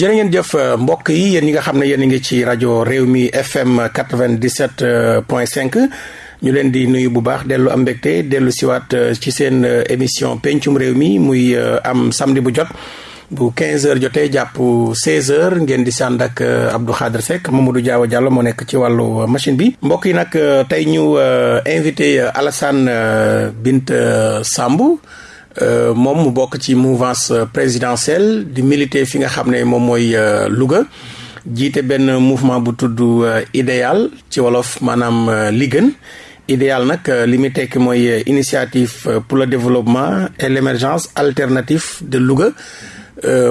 jërë ngeen jëf mbokk yi yéen ñi nga xam ne yéen ngi ci rajo réew mi FM 97 point 5 ñu leen di nuyu bu baax dellu am mbégte dellu siwaat ci seen émission pencum réew mi muy am samedi bu jot. Bu 15 heures jotee jàpp 16 heures ngeen di sànd ak Abdou Khadre Seck Mamadou Diaw Diallo moo nekk ci wàllu machine bi. Mbokk yi nag tey ñu invité Alassane Binta Samb moom mu bokk ci mouvance présidentielle di militer fi nga xam ne moom mooy Louga. Jiite mouvement bu idéal ci wolof maanaam li idéal nag li muy tekki mooy initiative pour le développement et l'émergence alternative de Louga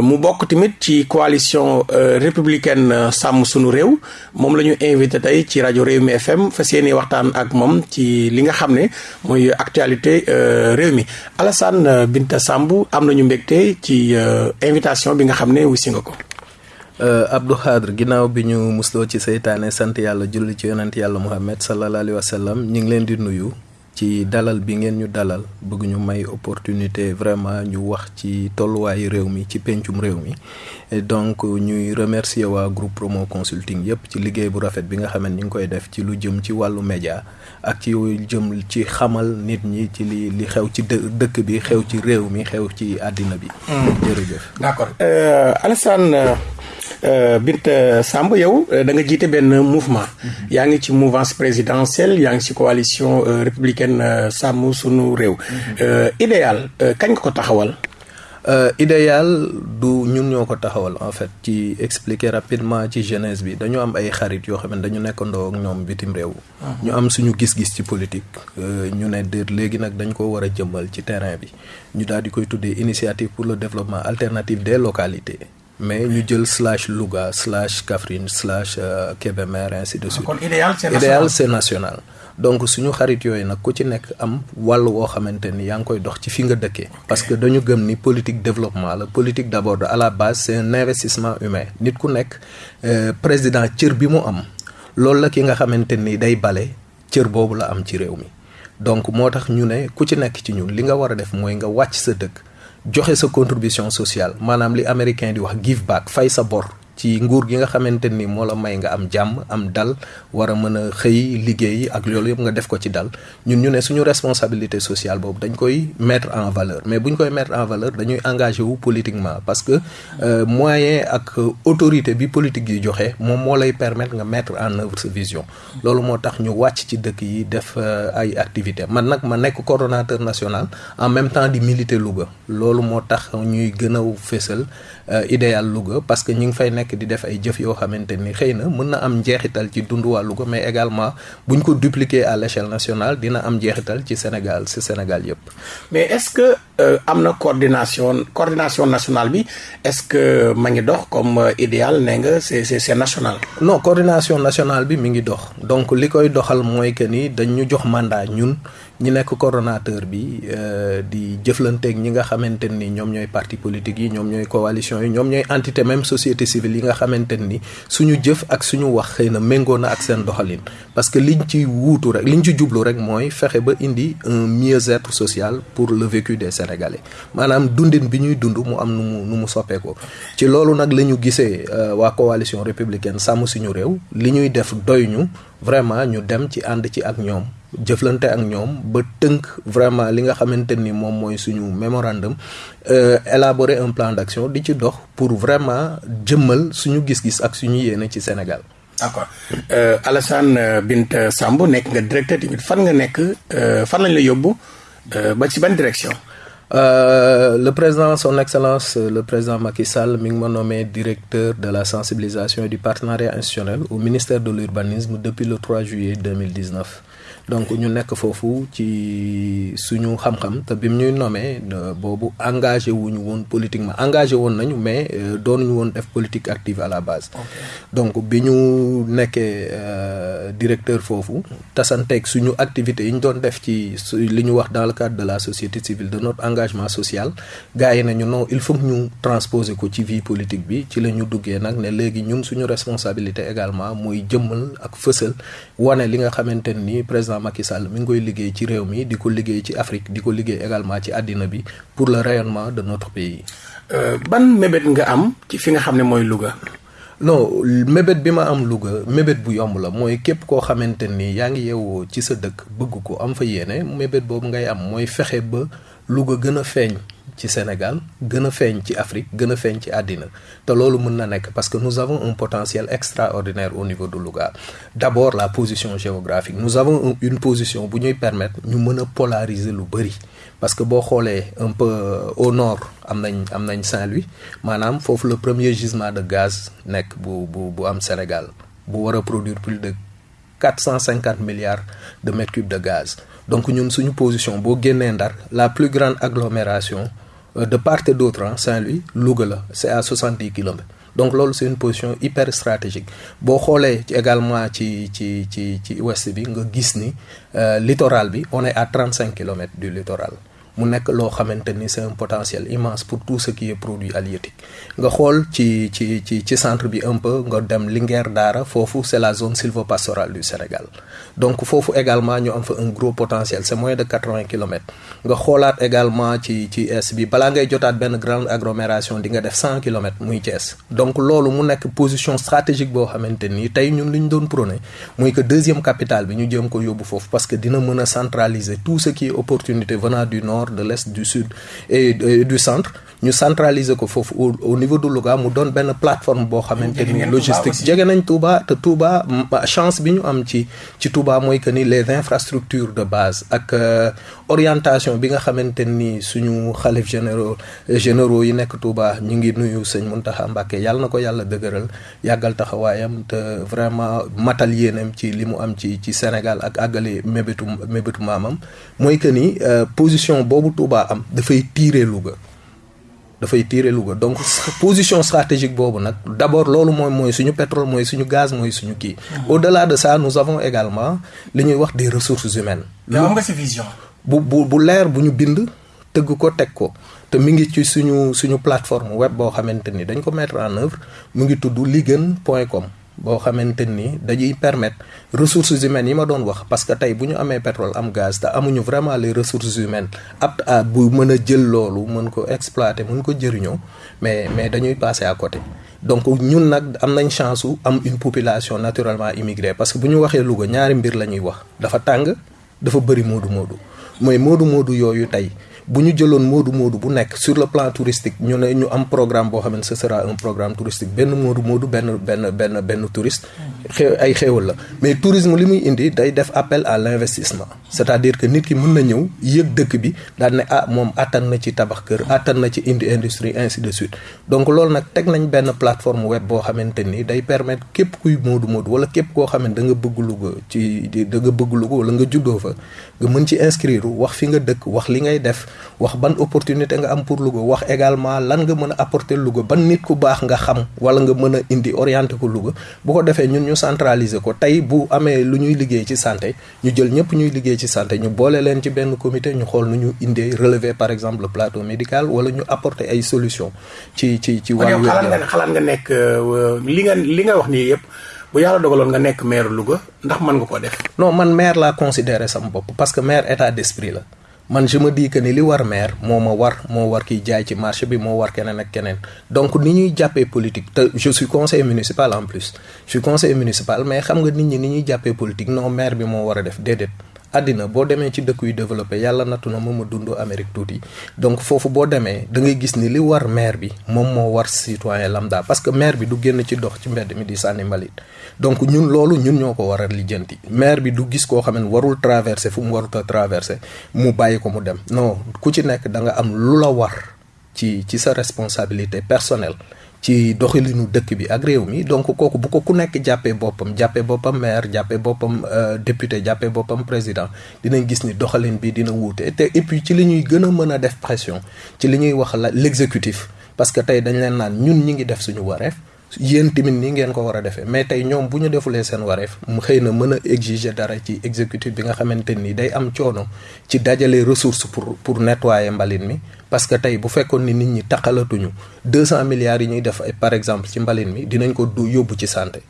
mu bokk tamit ci coalition républicaine sàmm sunu réew moom la ñu invité tey ci rajo réew mi FM fas yéene waxtaan ak moom ci li nga xam ne mooy actualité réew mi Alassane Binta Samb am nañu mbégte ci invitation bi nga xam ne wusi nga ko. Abdou Khadre ginnaaw bi ñu musloo ci seytaane sant yàlla julli ci yonent yàlla Muhammad sallallahu alayhi wa sallam ñu ngi leen di nuyu. Ci dalal bi ngeen ñu dalal bëgg ñu may opportunité vraiment ñu wax ci tolluwaayu réew mi ci pencum réew mi donc ñuy remercier waa groupe promo consulting yépp ci liggéey bu rafet bi nga xam ne ñu ngi koy def ci lu jëm ci wàllu média ak ci jëm ci xamal nit ñi ci li li xew ci dëkk bi xew ci réew mi xew ci àddina bi. jërëjëf. d'accord Alassane Binta Samb yow da nga jiite benn mouvement. yaa ngi ci mouvance présidentielle yaa ngi ci coalition républicaine sàmm sunu réew. idéal kañ nga ko taxawal? idéal du ñun ñoo ko taxawal en fait ci expliquer rapidement ci jeunesse bi dañu am ay xarit yoo xam ne dañu nekkandoo ak ñoom bitim réew. ñu am suñu gis-gis ci politique. ñu ne de léegi nag dañ ko war a jëmmal ci terrain bi ñu daal di koy tuddee initiative pour le développement alternatif des localités. Mais ñu jël slash Louga slash Kaffrine slash Kébémer ainsi de suite. kon idéal c'est national idéal c'est national. donc suñu xarit yooyu nag ku ci nekk am wàll woo xamante ni yaa ngi koy dox ci fi nga dëkkee. parce que dañu gëm ni politique développement la politique d'abord à la base c'est un investissement humain nit ku nekk président cër bi mu am loolu la ki nga xamante ni day bale cër boobu la am ci réew mi donc moo tax ñu ne ku ci nekk ci ñun li nga war a def mooy nga wàcc sa dëkk. Joxe sa contribution sociale. Maanaam li américain di wax give back fay sa bor. Ci nguur gi nga xamante ni moo la may nga am jàmm am dal war a mën a xëy liggéey ak loolu yëpp nga def ko ci dal. Ñun ñu ne suñu responsabilité sociale boobu dañ koy mettre en valeur. Mais bu ñu koy mettre en valeur dañuy engagé wu politiquement parce que moyen ak autorité bi politique yi joxe moom moo lay permettre nga mettre en œuvre sa vision. Loolu moo tax ñu wàcc ci dëkk yi def ay activités. Man nag ma nekk coordonnateur national en même temps di militer Louga. Loolu moo tax ñuy gën a fésal idéal Louga parce que ñu fay nekk di def ay jëf yoo xamante ni xëy na mën na am njeexital ci dundu waa Louga mais également buñ ko dupliquer à l'échelle nationale dina am njeexital ci Sénégal ci Sénégal yépp mais est-ce que am na coordination coordination nationale bi est-ce que ma ngi dox comme idéal nee nga c'est c'est c'est national. non coordination nationale bi mi ngi dox donc li koy doxal mooy que ni dañ ñu jox mandat ñun ñi nekk coordonnateur bi di jëflanteeg ñi nga xamante ni ñoom ñooy parti politique yi ñoom ñooy coalition yi ñoom ñooy entité même société civile yi nga xamante ni suñu jëf ak suñu wax xëy na méngoo na ak seen doxalin. Parce que liñ ci wuutu rek liñ ci jublu rek mooy fexe ba indi un mieux-être social pour le vécu des Sénégalais. Maanaam dundin bi ñuy dund mu am nu mu soppeekoo. Ci loolu nag la ñu gisee waa coalition républicaine sàmm suñu réew li ñuy def doy ñu vraiment ñu dem ci ànd ci ak ñoom. Jëflante ak ñoom ba tënk vraiment li nga xamante ni moom mooy suñu mémorandum élaborer un plan d'action di ci dox pour vraiment jëmmal suñu gis-gis ak suñu yéene ci Sénégal. d'accord euh, Alassane Binta Samb nekk nga directeur tamit fan nga nekk fan lañ la yóbbu ba ci ban direction? Euh, le président son excellence le président Macky Sall mi ngi ma nommé directeur de la sensibilisation et du partenariat institutionnel au ministère de l'urbanisme depuis le 3 juillet 2019 donc ñu nekk foofu ci suñu xam-xam te bi mu ñuy nommé boobu engagé wuñu woon politiquement. Engagé woon nañu mais doonuñu woon def politique active à la base. Donc bi ñu nekkee euh, directeur foofu tasanteeg suñu activités yi ñu doon def ci li ñu wax dans le cadre de la société civile de notre engagement social gars yi nañu non il faut que ñu transposer ko ci vie politique bi. Ci la ñu duggee nag ne léegi ñun suñu responsabilité également muy jëmmal ak fësal wane li nga xamante ni président Macky Sall mi ngi koy liggéey ci réew mi di ko liggéey ci Afrique di ko liggéey également ci àddina bi pour le rayonnement de notre pays. ban mébét nga am ci fi nga xam ne mooy Louga. non mébét bi ma am Louga mébét bu yomb la mooy képp koo xamante ni yaa ngi yeewoo ci sa dëkk bëgg ko am fa yéene mébét boobu ngay am mooy fexe ba Louga gën a feeñ ci Sénégal gën Afrique gën a feeñ ci parce que nous avons un potentiel extraordinaire au niveau de Louga. D'abord la position géographique. Nous avons une position bu ñuy permettre ñu mën a polariser lu parce que boo xoolee un peu au nord am nañ am nañ Saint-Louis. Maanaam foofu le premier gisement de gaz nekk bu bu bu am Sénégal. Bu war a produire plus de quatre cent cinquante milliards de mètres cubes de gaz. Donc ñun suñu position boo génnee la plus grande agglomération de part et d'autre Saint-Louis Louga c'est à soixante-dix kilomètres. Donc loolu c'est une position hyper stratégique. Boo xoolee ci également ci ci ci ni littoral on est à trente cinq kilomètres du littoral mu nekk loo xamante ni c'est un potentiel immense pour tout ce qui est produit halieutique. Nga xool ci ci ci ci centre bi un peu nga dem Linguère Daara foofu c'est la zone sylvopastorale du Sénégal. Donc foofu également ñu am fa un gros potentiel c'est moins de quatre-vingts kilomètres. Nga xoolaat également ci ci est bi balaa ngay jotaat benn grande agglomération di nga def cent kilomètres muy Thiès. Donc loolu mu nekk position stratégique boo xamante ni tey ñun li ñu doon prôné muy que deuxième capitale bi ñu jëm ko yóbbu foofu parce que dina mën a centraliser tout ce qui est opportunité venant du nord de l'est du sud et du centre ñu centraliser ko foofu au niveau de Louga mu doon benn plateforme boo xamante ni logistique. Jege nañ Touba te Touba chance bi ñu am ci ci Touba mooy que ni les infrastructures de base ak orientation bi nga xamante ni suñu xalif généraux généraux yi nekk Touba ñu ngi nuyu sëñ Mountakha Mbacké. Yàlla na ko yàlla dëgëral yàggal taxawaayam te vraiment matal yéenam ci li mu am ci ci Sénégal ak àggale mébétu mébétu maamam. Mooy que ni position boobu Touba am dafay tirer Louga dafay tirer Louga donc position stratégique boobu nag d'abord loolu mooy mooy suñu pétrole mooy suñu gaz mooy suñu kii. au-delà de ça nous avons également li ñuy wax des ressources humaines. yow am nga ci vision? bu bu bu leer bu ñu bind tëgg ko teg ko te mi ngi ci suñu suñu plateforme web boo xamante ni dañ ko mettre en œuvre mu ngi tudd liguen point com. Boo xamante ni dañuy permettre ressources humaines yi ma doon wax parce que tey bu ñu amee pétrole am gaz te amuñu vraiment les ressources humaines aptes à bu mën a jël loolu mën ko exploiter mën ko jëriñoo mais mais dañuy passer à côté. Donc ñun nag am nañ chance su am une population naturellement immigrée parce que bu ñu waxee Louga ñaari mbir la ñuy wax. Dafa tàng dafa bëri moodu moodu mooy moodu moodu yooyu tey bu ñu jëloon moodu moodu bu nekk sur le plan touristique ñu ñu am programme boo xam ne ce sera un programme touristique. Benn moodu moodu benn benn benn benn touriste. Xew ay xéewal la. Mais tourisme li indi day def appel à l'investissement. C'est-à-dire que nit ki mën na ñëw yëg dëkk bi daal ne ah moom attan na ci tabax kër attan na ci indi industrie ainsi de suite. Donc loolu nag teg nañ benn plateforme web boo xamante ni day permettre képp kuy moodu moodu wala képp koo xam ne da nga bëgg Louga ci da nga bëgg Louga wala nga juddoo fa nga mën ci inscrire wax fi nga dëkk wax li ngay def wax ban opportunité nga am pour Louga wax également lan nga mën a apporter Louga ban nit ku baax nga xam wala nga mën a indi orienter ko Louga. Bu ko defee ñun ñu centraliser ko tey bu amee lu ñuy liggéey ci santé ñu jël ñëpp ñuy liggéey ci santé ñu boole leen ci benn comité ñu xool nu ñu indee relever par exemple le plateau médical wala ñu apporter ay solutions ci ci ci wàllu xalaat nga xalaat nga nekk li nga li nga wax nii yëpp bu yàlla dogaloon nga nekk maire Louga ndax mën nga ko def? Non man maire laa considéré sama bopp parce que maire état d'esprit la je me dis que ni li war maire moo ma war moo war kiy jaay ci marché bi moo war keneen ak donc ni ñuy politique je suis conseiller municipal en plus. Je suis conseiller municipal mais xam nga nit ñi ni ñuy politique non maire bi moo war a def déedéet. Àddina boo demee ci dëkk yu développé yàlla nattu na ma Amérique donc foofu boo demee da ngay gis ni li war maire bi moom moo war citoyen lambda. Parce que maire bi du génn ci dox ci mi di donc ñun loolu ñun ñoo ko war a lijjanti. Maire bi du gis koo xam warul traverser fu mu warut a traverser mu bàyyi ko mu dem. Non ku ci nekk da nga am lu la war ci ci sa responsabilité personnelle ci doxalinu dëkk bi ak réew mi. Donc kooku bu ko ku nekk jàppee boppam jàppee boppam maire jàppee boppam député jàppee boppam président dinañ gis ni doxalin bi dina wuute. Te et puis ci li ñuy gën a mën a def pression ci li ñuy wax la l'exécutif. Parce que tey dañ leen naan ñun ñi ngi def suñu wareef yéen tamit nii ngeen ko war a defee. Mais tey ñoom bu ñu defulee seen wareef mu xëy na exiger dara ci exécutif bi nga ni day am coono ci dajale ressource pour pour nettoyer mbalit mi. Parce que tey bu fekkoon ni nit ñi taqalatuñu deux cent milliards yi ñuy def par exemple ci mbalit mi dinañ ko yóbbu ci santé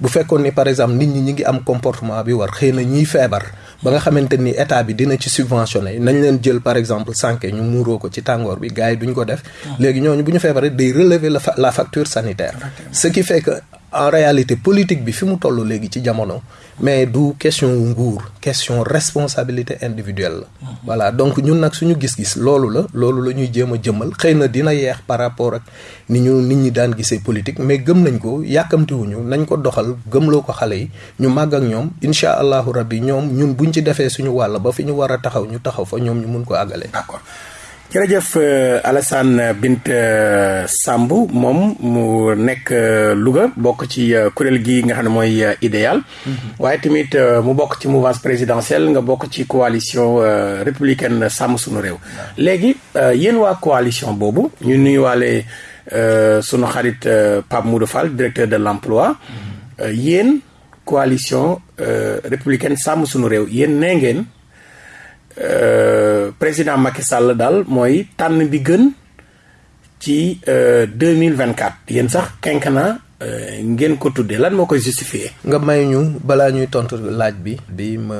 bu fekkoon ni par exemple nit ñi ñi ngi am comportement bi war xëy na ñiy feebar ba nga xamante ni état bi dina ci subventionné nañ leen jël par exemple sànke ñu muuroo ko ci tàngoor bi gars yi duñ ko def. Léegi ñooñu bu ñu feebaree day relever la la facture sanitaire. Ce qui fait que en réalité politique bi fi mu toll léegi ci jamono mais du question nguur question responsabilité individuelle. La voilà donc ñun nag suñu gis-gis loolu la loolu la ñuy jéem a jëmmal xëy na dina yeex par rapport ak ni ñu nit ñi daan gisee politique mais gëm nañ ko yàkkamtiwuñu nañ ko doxal gëmloo ko xale yi ñu màgg ak ñoom. Incha allahu rabbi ñoom ñun buñ ci defee suñu wàll ba fi ñu war a taxaw ñu taxaw fa ñoom ñu mun ko àggale. D'accord jërëjëf Alassane Bint Samb moom mu nekk Louga bokk ci kuréel gi nga xam ne mooy idéal waaye tamit mu bokk ci mouvance présidentielle nga bokk ci coalition républicaine sàmm sunu réew. Léegi yéen waa coalition boobu ñu nuyuwaale sunu xarit Pape Moudou Fall directeur de l'emploi. Yéen coalition républicaine sàmm sunu réew yéen nee ngeen Euh, président Macky Sall daal mooy tànn bi gën ci deux mille vingt quatre yéen sax quinquennat euh, ngeen ko tuddee lan moo koy justifier? Nga may ñu balaa ñuy tontu laaj bi. bi ma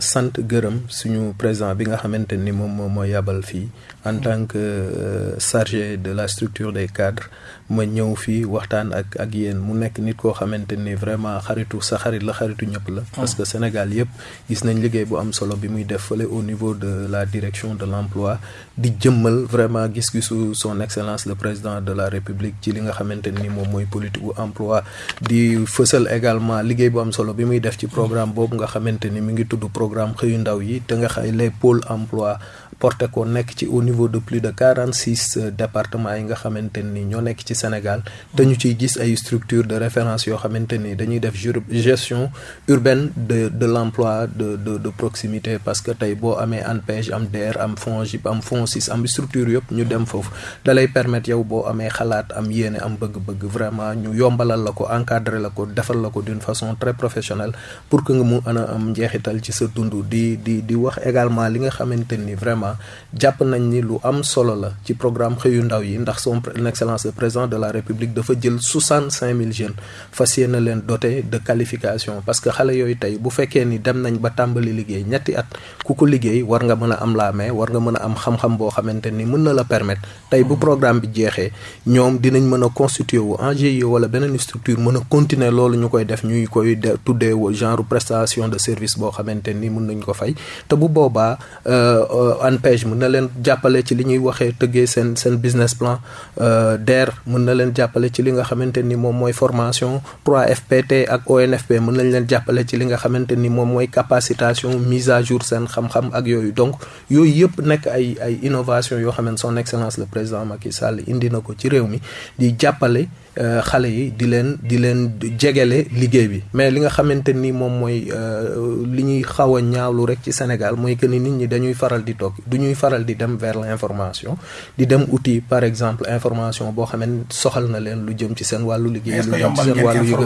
sant gërëm suñu président bi nga xamante ni moom moo yabal fii en tant que euh, chargé de la structure des cadres ma ñëw fii waxtaan ak ak yéen mu nekk nit koo xamante ni vraiment xaritu sa xarit la xaritu ñëpp la. parce que Sénégal yëpp gis nañ liggéey bu am solo bi muy def fële au niveau de la direction de l'emploi di jëmmal vraiment gis-gisu son excellence le président de la république ci li nga xamante ni moom mooy politique emploi. Di fësal également liggéey bu am solo bi muy def ci programme boobu nga xamante ni mi ngi tudd programme xëyu ndaw yi te nga xay les emploi porté ko nekk ci au niveau de plus de quarante six départements yi nga xamante ni ñoo nekk ci Sénégal. Te ñu ciy gis ay structures de référence yoo xamante ni dañuy def gestion urbaine de de l'emploi de de de proximité. Parce que tey boo amee ANPEJ am DER am FONGIP am FONSIS am structure yëpp ñu dem foofu. Dalay permettre yow boo amee xalaat am yéene am bëgg-bëgg vraiment ñu yombalal la ko encadrer la ko defal la ko d'une façon très professionnelle pour que nga mu mën a am njeexital ci sa dund. Di di di wax également li nga xamante ni vraiment jàpp nañ ni lu am solo la ci programme xëyu ndaw yi ndax son excellence le président de la république dafa jël soixante cinq mille jeunes fas yéene leen doté de qualification. Parce que xale yooyu tey bu fekkee ni dem nañ ba tàmbali liggéey ñetti at ku ko liggéey war nga mën a am la main war nga mën a am xam-xam boo xamante ni mën na la permettre. Tey bu programme bi jeexee ñoom dinañ mën a constituer wu en GIE wala beneen structure mën a continuer loolu ñu koy def ñuy koy tuddee genre prestation de service boo xamante ni mën nañ ko fay. Te bu boobaa ANPEJ mën na leen business plan DER mën na leen jàppale ci li ni formation 3FPT ak ONFP mën nañ leen jàppale ni moom mooy capacitation mise à jour seen xam-xam ak donc yooyu yëpp nekk ay innovation yoo son excellence le président Macky Sall indi na ko ci réew mi di jàppale xale yi di leen di mais li ni moom mooy li ñuy xaw a ñaawlu Sénégal mooy que ni nit du ñuy faral di dem vers l'information di dem outil par exemple information boo xam ne soxal na leen lu jëm ci seen wàllu liggéey lu jëm ci seen wàllu yëg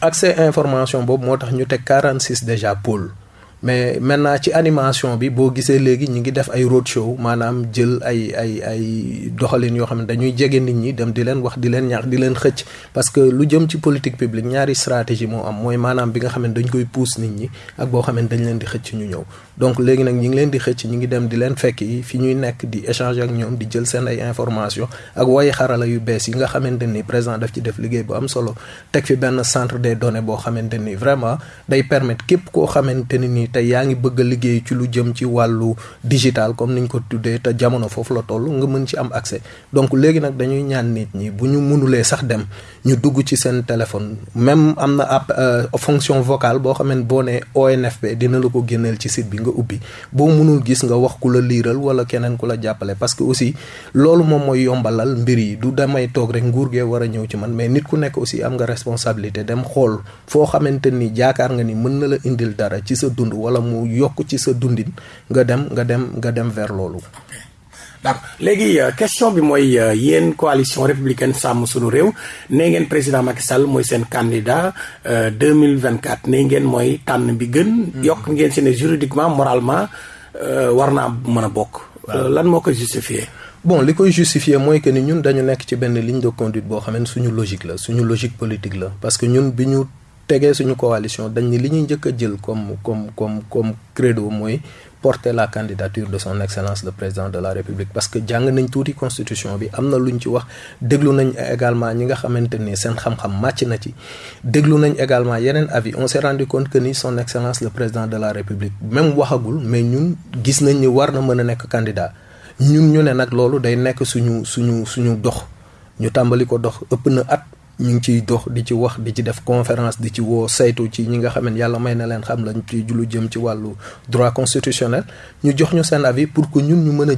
accès information boobu moo tax ñu teg 46 déjà pôle mais maintenant ci animation bi boo gisee léegi ñi ngi def ay road show maanaam jël ay ay ay doxalin yoo xam ne dañuy jege nit ñi dem di leen wax di leen ñaax di leen xëcc. Parce que lu jëm ci politique publique ñaari stratégie moo am. Mooy maanaam bi nga xam ne dañ koy pousse nit ñi ak boo xam ne dañ leen di xëcc ñu ñëw donc léegi nag ñi ngi leen di xëcc ñi ngi dem di leen fekk yi fi ñuy nekk di échanger ak ñoom di jël seen ay information ak way xarala yu bees yi nga xamante ni président daf ci def liggéey bu am solo teg fi benn centre des données boo xamante ni vraiment day permettre képp koo xamante ni nii yaa ngi bëgg a liggéey ci lu jëm ci wàllu digital comme niñ ko tuddee te jamono foofu la toll nga mën ci am accès. Donc léegi nag dañuy ñaan nit ñi bu ñu mënulee sax dem ñu dugg ci seen téléphone. Même am na app fonction vocale boo xam ne boo nee ONFP dina la ko génneel ci site bi nga ubbi. Boo mënul gis nga wax ku la liiral wala keneen ku la jàppale. Parce que aussi loolu moom mooy yombalal mbir yi. Du damay toog rek nguur gee war a ñëw ci man. Mais nit ku nekk aussi am nga responsabilité dem xool foo xamante ni jaakaar nga ni mën na la indil dara ci sa dund wala mu yokk ci sa dundin nga dem nga dem nga dem vers loolu. D'accord léegi question bi mooy yéen coalition républicaine sàmm sunu réew nee ngeen président Macky Sall mooy seen candidat deux mille vingt quatre nee ngeen mooy tànn bi gën. yokk ngeen si ne juridiquement moralement war naa mën a bokk. lan moo ko justifié. bon li koy justifier mooy que ni ñun dañu nekk ci benn ligne de conduite boo xam ne suñu logique la suñu logique politique la parce que ñun bi ñu tegee suñu coalition dañ ni li ñuy njëkk a jël comme comme comme comme credo mooy porter la candidature de son excellence le président de la république. Parce que jàng nañ tuuti constitution bi am na lu ñu ci wax. Déglu nañ également ñi nga xamante ni seen xam-xam màcc na ci. Déglu nañ également yeneen avis. On s'est rendu compte que ni son excellence le président de la république même waxagul mais ñun gis nañ ni war na mën a nekk candidat. Ñun ñu ne nag loolu day nekk suñu suñu suñu dox. Ñu tàmbali ko dox. Ëpp na at ñu ngi ciy dox conférence droit constitutionnel. Avis pour que ñun ñu mën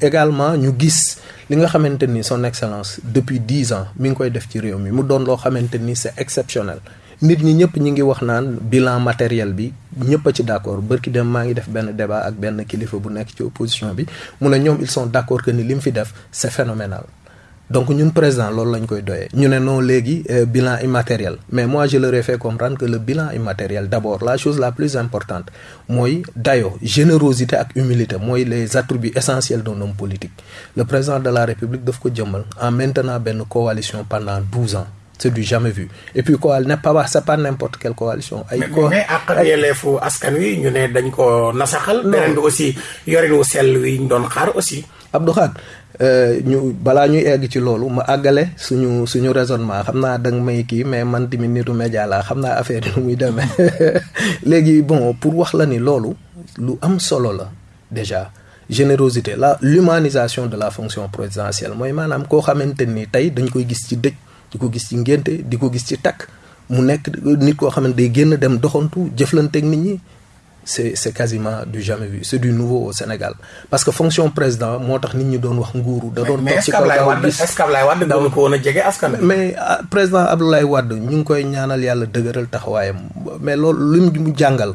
également ñu gis li nga son excellence depuis dix ans mi ngi koy def ci réew mi. Mu doon ni exceptionnel. Nit ñi ñëpp ñi bilan matériel bi ñëpp d'accord. Dem maa ngi def débat ak benn opposition bi. Mu ils sont d'accord que ni li c'est phénoménal donc ñun président loolu lañ koy doyee ñu ne non léegi euh, bilan immatériel mais moi je leur ai fait comprendre que le bilan immatériel d'abord la chose la plus importante mooy dayo générosité ak humilité mooy les attributs essentiels d'un homme politique le président de la république daf ko jëmmal en maintenant benn coalition pendant douze ans c'est du jamais vu et puis coal n'est pas c'est pas n'importe quelle coalition. ay co mais ak yelleefu askan wi ñu ne dañ ko nasaxal. beneen bi aussi yorin wu sell wi ñu doon xaar aussi. Abdou Khad ñu balaa ñuy egg ci loolu ma àggale suñu suñu raisonnement. Xam naa danga may kii mais man tamit nitu média laa xam naa affaire yi nu muy demee. Léegi bon pour wax la ni loolu lu am solo la déjà. Générosité la l'humanisation de la fonction présidentielle mooy maanaam koo xamante ni tey dañ koy gis ci dëj di ko gis ci ngénte di ko gis ci takk. Mu nekk nit koo xamante day génn dem doxantu c'est quasiment du jamais vu. C'est du nouveau au Sénégal. Parce que fonction président moo tax nit ñi doon wax nguuru. da doon toog ci kaw gaaw gis est-ce que Abdoulaye Wade doon ko woon a jege askan mais président Abdoulaye Wade ñu ngi koy ñaanal yàlla dëgëral taxawaayam. Mais loolu lu mu jàngal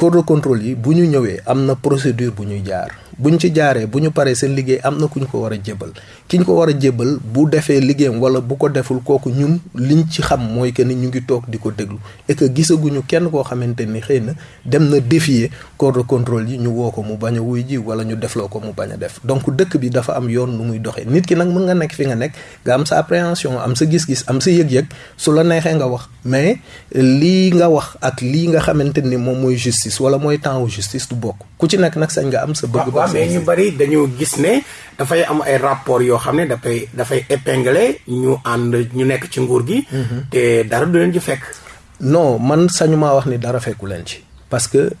corps de contrôle yi bu ñu ñëwee am na procédure bu ñuy jaar. Bu ñu ci jaaree bu ñu paree seen liggéey am na ku ñu ko war a jébbal ki ñu ko war a bu defee liggéeyam wala bu ko deful kooku ñun liñ ci xam mooy que ni ñu ngi toog di ko déglu. Et que gisaguñu kenn koo xamante ni xëy na dem na défier corps de contrôle yi ñu woo mu bañ wuy ji wala ñu defloo ko mu bañ a def. Donc dëkk bi dafa am yoon nu muy doxee. Nit ki nag mën nga nekk fi nga nekk nga am sa appréhension am sa gis-gis am sa yëg-yëg su la neexee nga wax. Mais lii nga wax ak lii nga xamante ni moom justice wala mooy temps justice du bokk. Ku ci nekk nag sañ nga am sa bëgg waaw mais ñu bari dañu gis ne dafay am ay rapport yoo xam ne dafay dafay épingler ñu ànd ñu nekk ci nguur gi. Te dara du leen ci fekk. Non man sañu maa wax ni dara fekku leen ci. Parce que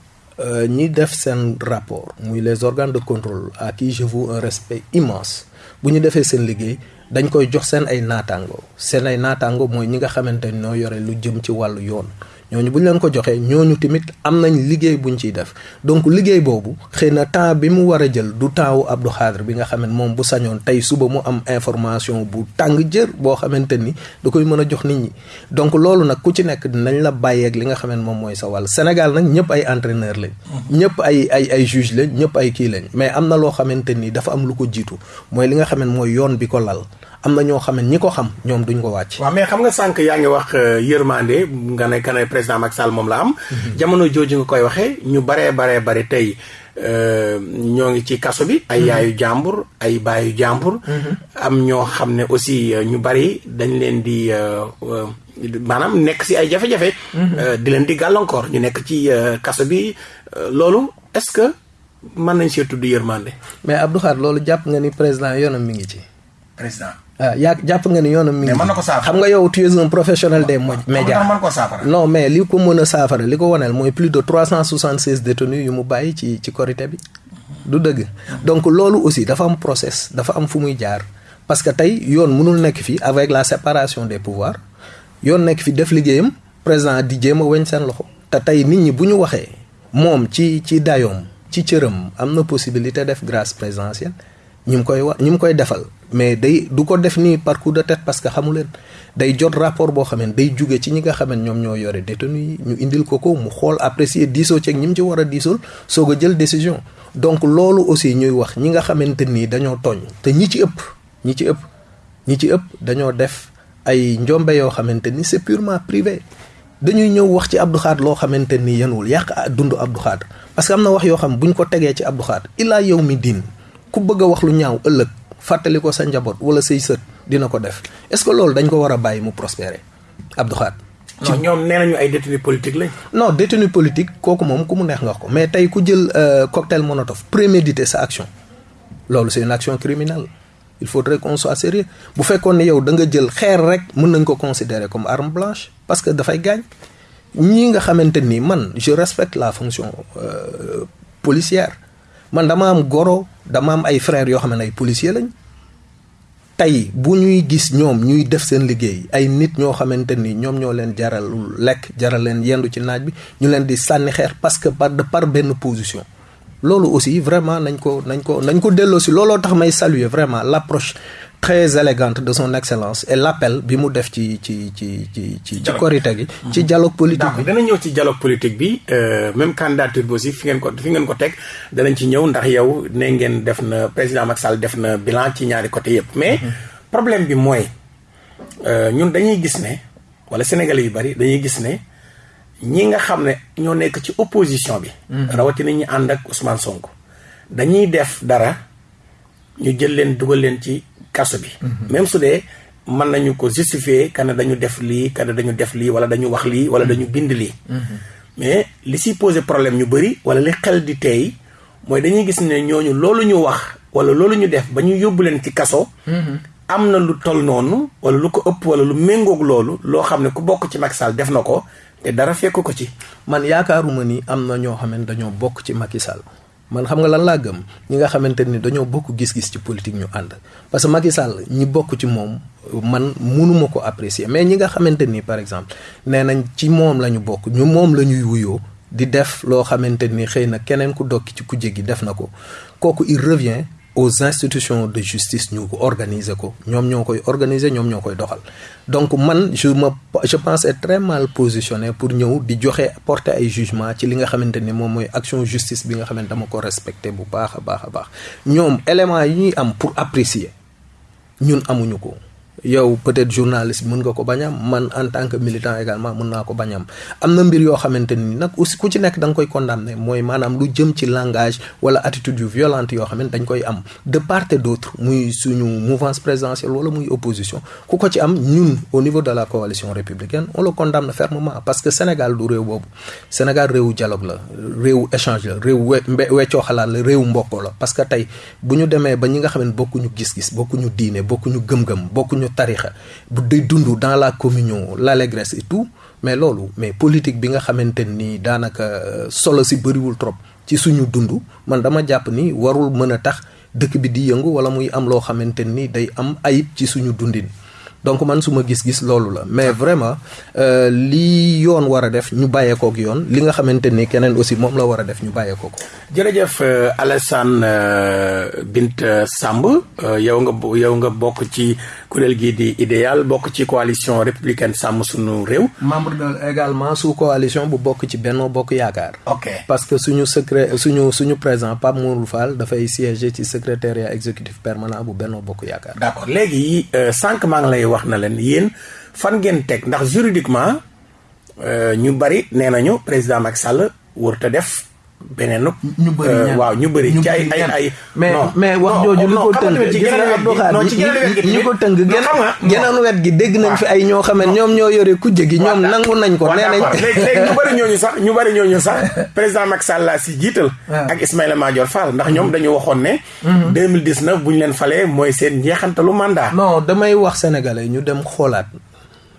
ñi def seen rapport muy les organes de contrôle à qui je voue un respect immense bu ñu defee seen liggéey dañ koy jox seen ay naataango seen ay naataango mooy ñi nga xamante ni ñoo yore lu jëm ci wàllu yoon ñooñu bu ñu leen ko joxee ñooñu tamit am nañ liggéey buñ ciy def. Donc liggéey boobu xëy na temps bi mu war a jël du temps wu Abdou Khadre bi nga xam ne moom bu sañoon tey suba mu am information bu tàng jër boo xamante ni da koy mën a jox nit ñi. Donc loolu nag ku ci nekk dinañ la bàyyeeg li nga xam ne moom mooy sa wàll. Sénégal nag ñëpp ay entraîneur lañ. ñëpp ay ay ay juge lañ ñëpp ay kii lañ. Mais am na loo xamante ni dafa am lu ko jiitu. Mooy li nga xam ne mooy yoon bi ko lal. Am na ñoo xam ne ñi ko xam ñoom duñ ko wàcc. waaw mais xam nga sànq yaa ngi wax yërmande nga ne ka ne président Macky Sall moom la am. jamono jooju nga koy waxee ñu baree baree bari tey ñoo ngi ci kaso bi. ay yaayu jàmbur ay baayu jàmbur. am ñoo xam ne aussi ñu bari dañ leen di maanaam nekk si ay jafe-jafe. di leen di gàllankoor ñu nekk ci kaso bi loolu est-ce que mën nañ see tudd yërmande. mais Abdou Khadre loolu jàpp nga ni président yoonam mi ngi ci. président. Ah yaa jàpp nga ni yoonam mi ngi. xam nga yow tu es un professionnel des médias. non mais li ko mën a saafara li ko waneel mooy plus de trois cent soixante seize détenus yu mu bàyyi ci ci korité bi. du dëgg donc loolu aussi dafa am process dafa am fu muy jaar parce que tey yoon mënul nekk fi avec la séparation des pouvoirs yoon nekk fi def liggéeyam président di jéem a weñ seen loxo. te tey nit ñi bu ñu waxee moom ci ci dayoom ci cëram am na possibilité def grâce présidentielle. ñi mu koy wax ñi mu koy defal mais day du ko def nii par de tête parce que xamu leen. Day jot rapport boo xam ne day jóge ci ñi nga xam ne ñoom ñoo yore détenu yi ñu indil ko ko mu xool apprécier diisoo ceeg ñi mu ci war a diisool soog a jël décision. Donc loolu aussi ñuy wax ñi nga xamante nii dañoo tooñ te ñi ci ëpp ñi ci ëpp ñi ci ëpp dañoo def ay njombe yoo xamante ni c'est purement privé. Dañuy ñëw wax ci Abdou Khadre loo xamante ni yenuwul yàq dund Abdou Khadre. Parce que am na wax yoo xam bu ñu ko tegee ci Abdou Khadre illaa yow mi ku bëgg wax lu ñaaw ëllëg fàttali ko sa njaboot wala say sët dina ko def. Est-ce que loolu dañ ko war a bàyyi mu prospérer? Abdou Khadre. Non ñoom nee nañu ay détenu politique lañ. non détenu politique kooku moom ku mu neex nga ko. Mais tey ku jël cocktail Molotov préméditer sa action loolu c'est une action criminelle. Il faudrait qu'on soit sérieux. Bu fekkoon ne yow da nga jël xeer rek mën nañ ko considérer comme arme blanche parce que dafay gaañ. Ñii nga xamante ni man je respecte la fonction euh, policière man dama am goro dama am ay frères yoo xam ne ay policiers lañ. Tey bu ñuy gis ñoom ñuy def seen liggéey ay nit ñoo xamante ni ñoom ñoo leen jaral lekk jaral leen yendu ci naaj bi ñu leen di sànni xeer parce que par par benn position. Loolu aussi vraiment nañ ko nañ ko nañ ko delloo si looloo tax may saluer vraiment l'approche très élégante de son excellence et l'appel bi mu def ci ci ci ci ci ci korite gi ci dialogue politique bi. Dana ñëw ci dialogue politique bi même candidature bi aussi fi ngeen ko fi ngeen ko teg danañ ci ñëw ndax yow ne ngeen def na président Macky Sall def na bilan ci ñaari côté mais problème bi mooy ñun dañuy gis ne wala sénégalais yu bari dañuy gis ne ñi nga xam ne ñoo nekk ci opposition bi rawatina ñi ànd ak Ousmane Sonko dañuy def dara ñu jël leen dugal leen ci kaso bi. Même su dee mën nañu ko justifier kana dañu def lii kana dañu def lii wala dañu wax lii wala dañu bind lii. Mais li si posé problème ñu bëri wala li xel di tey mooy dañuy gis ne ñooñu ñu wax wala loolu ñu def ba ñu yóbbu ci kaso am lu toll noonu wala lu ko ëpp wala lu méngoog loolu loo xam ne ku bokk ci Macky Sall def na te dara fekk ko ci. Man yaakaaruma ni am na ñoo xam ne ci Macky Sall man xam nga lan laa gëm? Ñi nga xamante ni dañoo bokk gis-gis ci politique ñu ànd. Parce que Macky Sall ñi bokk ci moom man munuma ko apprécier. Mais ñi nga xamante ni par exemple nee nañ ci moom la ñu bokk ñu moom la ñuy wuyoo di def loo xamante ni xëy na keneen ku dokki ci ku jéggi def na ko. Kooku il revient aux institutions de justice ñu organiser ko. Ñoom ñoo koy organiser ñoom ñoo koy doxal. Donc man je me je pense être très mal positionné pour ñëw di joxe porter ay jugement ci li nga xamante ni moom action justice bi nga xamante dama ko respecté bu baax a baax a baax. Ñoom éléments yi ñuy am pour apprécier ñun amuñu ko yow peut-être journaliste mën nga ko bañ am man en tant que militant également mën naa ko bañ am na mbir yoo xamante ni nag aussi ku ci nekk da nga koy condamner mooy maanaam lu jëm ci langage wala attitude yu violente yoo xam ne dañ koy am de part et d'autre muy suñu mouvance présidentielle wala muy opposition. Ku ko ci am ñun au niveau de la coalition républicaine on le condamne fermement parce que Sénégal du réew boobu. Sénégal réewu dialogue la réewu échange la réew we weccoo xalaat la réewu mbokkoo la. Parce que tey bu ñu demee ba ñi nga xam ne bokkuñu gis-gis bokkuñu diine bokkuñu gëm-gëm bokkuñu tarixa. Bu day dund dans la communion l'allégresse et tout mais loolu mais politique bi nga xamante ni daanaka solo si bëriwul trop ci suñu dund man dama jàpp ni warul mën a tax dëkk bi di yëngu wala muy am loo xamante ni day am ayib ci suñu dundin. Donc man su ma gis-gis loolu la. Mais vraiment li yoon war a def ñu bàyyeekook yoon li nga xamante ni aussi moom la war def ñu bàyyeekoo ko. jërëjëf Alassane Bint Samb yow nga yow nga bokk ci kuréel gii di idéal bokk ci coalition républicaine sàmm suñu réew. membre de également sous coalition bu bokk ci Benno Bokk Yaakaar. ok parce que suñu secret suñu suñu président Pape Mourou Fall dafay siéger ci secrétariat exécutif permanent bu Benno Bokk Yaakaar. d'accord léegi sànq maa ngi lay wax na leen yéen fan ngeen teg ndax juridiquement ñu bari nee nañu président Macky Sall def beneen. ñu bëri waaw ñu bëri ci ay ay ay. mais mais wax jooju li ko tënk gis nga Abdou Khadre ñi ko tënk geneen wet gi dégg nañ fi ay ñoo xam ne ñoom ñoo yore kujje gi ñoom nangu nañ ko nee nañ léegi ñu bëri ñooñu sax ñu bëri ñooñu sax président Macky Sall laa si jiital. Ak Ismaïla Madior Fall. Ndax ñoom dañu waxoon ne 2019 bu ñu leen falee mooy seen njeexantalu mandat. Non damay wax sénégalais ñu dem xoolaat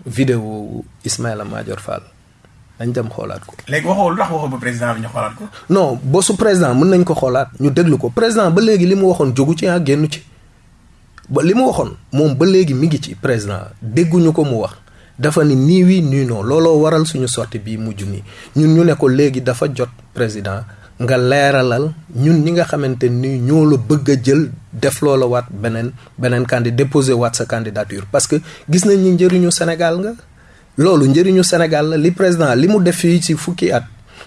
vidéo Ismaïla Madior Fall dañ dem xoolaat ko. léegi waxoo lu tax waxoo ba président bi ñu xoolaat ko. non bosu président mën nañ ko xoolaat ñu déglu ko. Président ba léegi li mu waxoon jógu ci ah génn ci. Ba li mu waxoon moom ba léegi mi ngi ci. Président dégguñu ko mu wax. Dafa ni nii oui nii non. Looloo waral suñu sortie bii mujj nii. Ñun ñu ne ko léegi dafa jot président nga leeralal ñun ñi nga xamante ni ñoo la bëgg a jël def loola waat beneen beneen candidat déposé waat sa candidature. Parce que gis nañ ni njëriñu Sénégal nga. Loolu njëriñu Sénégal la. Li président li mu def fii ci fukki at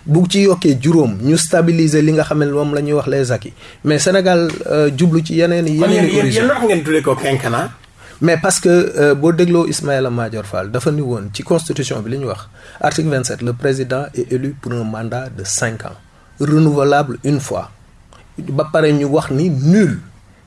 bu ci yokkee juróom ñu stabiliser li nga xam ne moom la ñuy wax les acquis. Mais Sénégal euh, jublu ci yeneen i yeneen i origine kon ngeen tuddee ko quinquennat? Mais parce que euh, boo dégloo Ismaïla Madior Fall dafa ni woon ci constitution bi li ñu wax article 27 le président est élu pour un mandat de cinq ans renouvelable une fois. Ba pare ñu wax ni nul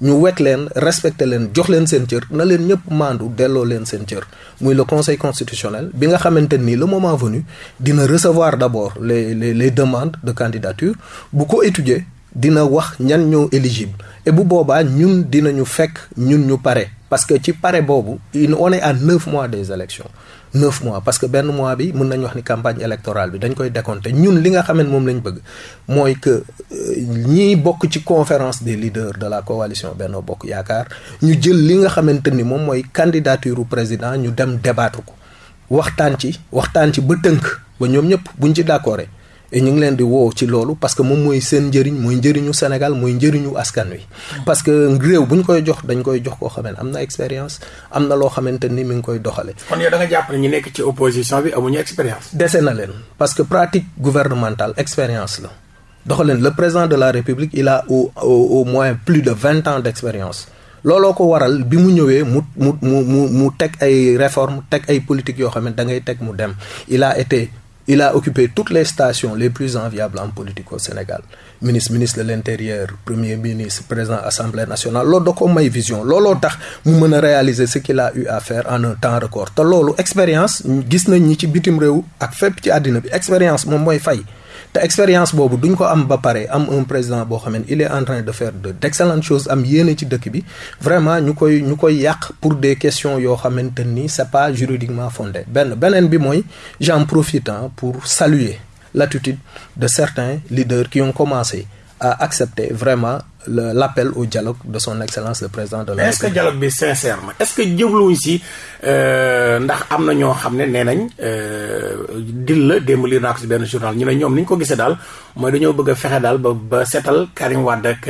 ñu wekk leen respecté leen jox leen seen cër na leen ñëpp le conseil constitutionnel bi nga xamante le moment venu dina recevoir d'abord les les les demandes de candidature. Bu étudier dina wax ñan ñoo éligible. Et bu boobaa ñun dinañu fekk ñun ñu pare. Parce que ci pare boobu on est à neuf mois des élections neuf mois. Parce que benn mois bi mën nañu wax ni campagne électorale bi dañ koy décompter. Ñun li nga xam ne moom lañ bëgg mooy que ñiy bokk ci conférence des leaders de la coalition Benno Bokk Yaakaar ñu jël li nga xamante ni moom mooy candidature président ñu dem débattre ko. Waxtaan ci waxtaan ci ba tënk ba ñoom ñëpp buñ ci d'accord et ñu ngi leen di woo ci loolu parce que moom mooy seen njëriñ mooy njëriñu Sénégal mooy njëriñu askan wi. parce que réew bu ñu koy jox dañ koy jox koo xam ne am na expérience am na loo xamante ni mi ngi koy doxale kon yow da nga jàpp ne ñu nekk ci opposition bi amuñu expérience. dese na leen parce que pratique gouvernementale expérience la doxaleen le président de la République il a au au moins plus de vingt ans d' expérience. looloo ko waral bi mu ñëwee mu mu mu mu mu teg ay réformes teg ay politiques yoo xam ne da ngay teg mu dem il a été. Il a occupé toutes les stations les plus enviables en politique au Sénégal. Ministre ministre de l'intérieur premier ministre président assemblée nationale loolu da ko may vision. Looloo tax mu réaliser ce qu'il a eu à faire en un temps record. Te loolu expérience gis nañ ñi ci bitim bi. Expérience mooy fay te expérience boobu duñ ko am pare am un président boo xam ne il est en train de faire de d'excellentes choses am yéene ci dëkk bi. Vraiment ñu koy ñu koy yàq pour des questions yoo xamante ni c'est pas juridiquement fondé. Benn beneen bi mooy j'en profite pour saluer l'attitude de certains leaders qui ont commencé à accepter vraiment l'appel au dialogue de son excellence le président de la République. est-ce que dialogue bi sincère est-ce que jubluwuñ si ndax am na ñoo xam ne nee nañ dil la démb lii naa ko si benn journal ñu ne ñoom ni ñu ko gisee daal mooy dañoo bëgg a fexe daal ba ba seetal Karim Wade ak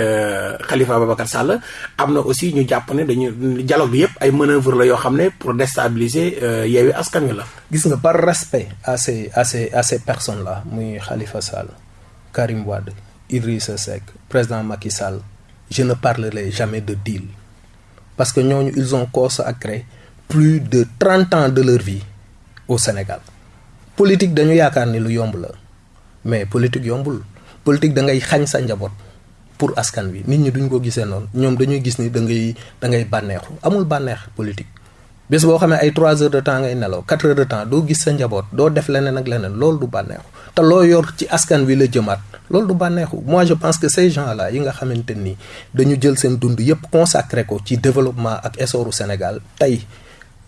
Khalifa Ababacar Sall am na aussi ñu jàpp ne dañu dialogue bi yëpp ay manœuvre la yoo xam ne pour déstabiliser Yewwi Askan Wi la. gis nga par respect à ces à ces à ces personnes là muy Khalifa Sall Karim Wade. Idrissa Seck président Macky Sall je ne parlerai jamais de deal. Parce que ñooñu ils ont consacré plus de trente ans de leur vie au Sénégal. Politique dañu yaakaar ni lu yomb la. Mais politique yombul. Politique da ngay sa pour askan wi. Nit ñi duñ ko gisee noonu. Ñoom dañuy gis ni da amul politique bés boo xamee ay trois heures de temps ngay nelaw quatre heures de temps doo gis sa njaboot doo def leneen ak leneen loolu du bànneexu. Te loo yor ci askan wi la jëmaat loolu du bànneexu. Moi je pense que ces gens là yi nga xamante ni dañu jël seen dund yépp consacré ko développement ak essoru Sénégal tey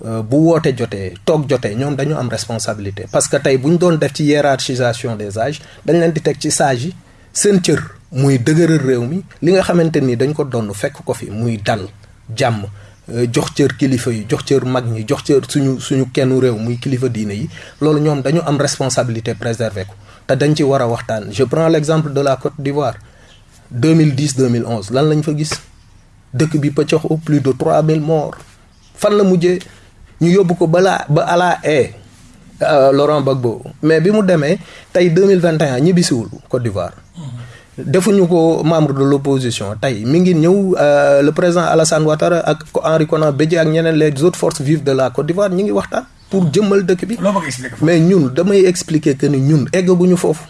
bu woote jotee toog jotee ñoom dañu am responsabilité. Parce que tey bu doon def ci hiérarchisation des âges dañ leen di teg ci sage yi seen cër muy dëgëral réew mi li nga xamante ni dañ ko donn fekk dal jàmm jox cër kilifa yi jox cër mag ñi jox cër suñu suñu kennu réew muy kilifa diine yi. Loolu ñoom dañu am responsabilité préserver ko. Te dañ ci war a waxtaan. Je prends l'exemple de la Côte d'Ivoire. 2010 2011 lan lañ fa gis? Dëkk bi pëccox au plus de 3000 morts. Fan la mujjee? Ñu yóbbu ko balaa ba à la haie. Laurent Gbagbo. Mais bi mu demee tey 2021 ñibbisiwul Côte d'Ivoire defuñu ko membre de l'opposition. Tey mi ngi ñëw le président Alassane Ouattara ak Henri Konan Bédié ak ñeneen les autres forces vives de la Côte d'Ivoire ñi ngi waxtaan pour jëmmal dëkk bi. Mais ñun damay expliquer que ni ñun eggaguñu foofu.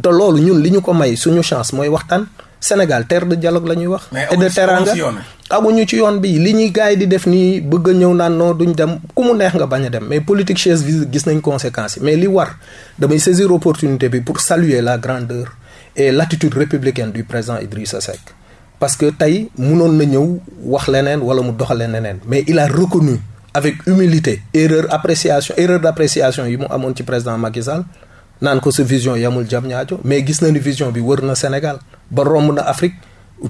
Te loolu ñun li ñu ko may suñu chance mooy waxtaan. Sénégal terre de dialogue la ñuy wax. Et de teranga. amuñu ci yoon bi. Li ñuy gars yi di def nii bëgg a ñëw naan non duñ dem. Ku mu neex nga bañ a dem. Mais politique chaise vide gis nañ conséquences yi. Mais li war damay saisir opportunité bi pour saluer la grandeur et l'attitude républicaine du président Idrissa Seck. Parce que tey munoon na ñëw wax mais il a reconnu avec humilité erreur appréciation erreur d'appréciation yi mu président Macky Sall naan ko vision yamul jam ñaajo mais gis na ni vision bi wër Sénégal ba romb na Afrique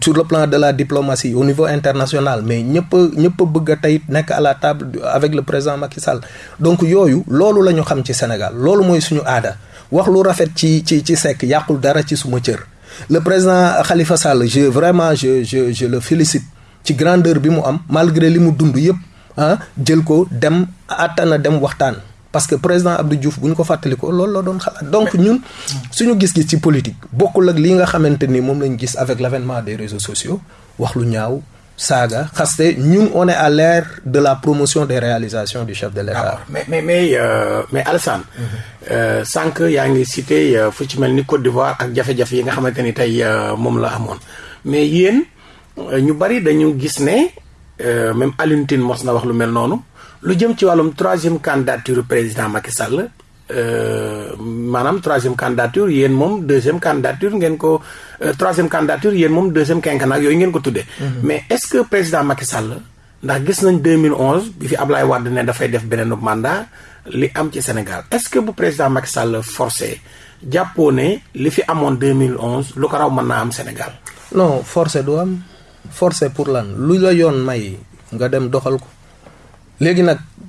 sur le plan de la diplomatie au niveau international mais ñëpp ñëpp a bëgg a tey à la table avec le président Macky Sall. Donc yooyu loolu la xam ci Sénégal. Loolu mooy suñu aada wax lu rafet ci ci ci Seck yàqul dara ci suma cër. Le président Khalifa Sall je vraiment je je je le félicite ci grandeur bi mu am malgré li mu dund yëpp ah jël ko dem attana dem waxtaan. Parce que président Abdou Diouf bu ñu ko fàttali ko loolu la doon xalaat. Donc ñun suñu gis-gis ci politique bokkul ak li nga xamante ni moom lañ gis avec l'avènement des réseaux sociaux wax lu ñaaw saaga xaste ñun on est à l'ère de la promotion des réalisations du chef de l'État. Mais mais mais euh, mais Alassane euh, sànq yaa ngi cité euh, fu ci mel ni Côte d'Ivoire ak jafe-jafe yi nga xamante ni tey moom la amoon. Mais yéen ñu bari dañu gis ne même Alioune Tine mos na wax lu mel noonu. Lu jëm ci wàllum troisième candidature président Macky Sall maanaam troisième candidature yéen moom deuxième candidature ngeen ko troisième candidature yéen moom deuxième quinquennat yooyu ngeen ko tuddee. mais est-ce que président Macky Sall ndax gis nañ 2011 bi fi Ablaye Wade ne dafay def beneen mandat li am ci Sénégal est-ce que bu président Macky Sall forcé jàppoo ne li fi amoon 2011 lu ko raw mën naa am Sénégal. non forcé du am forcé pour lan lu la yoon may nga dem doxal ko. léegi nag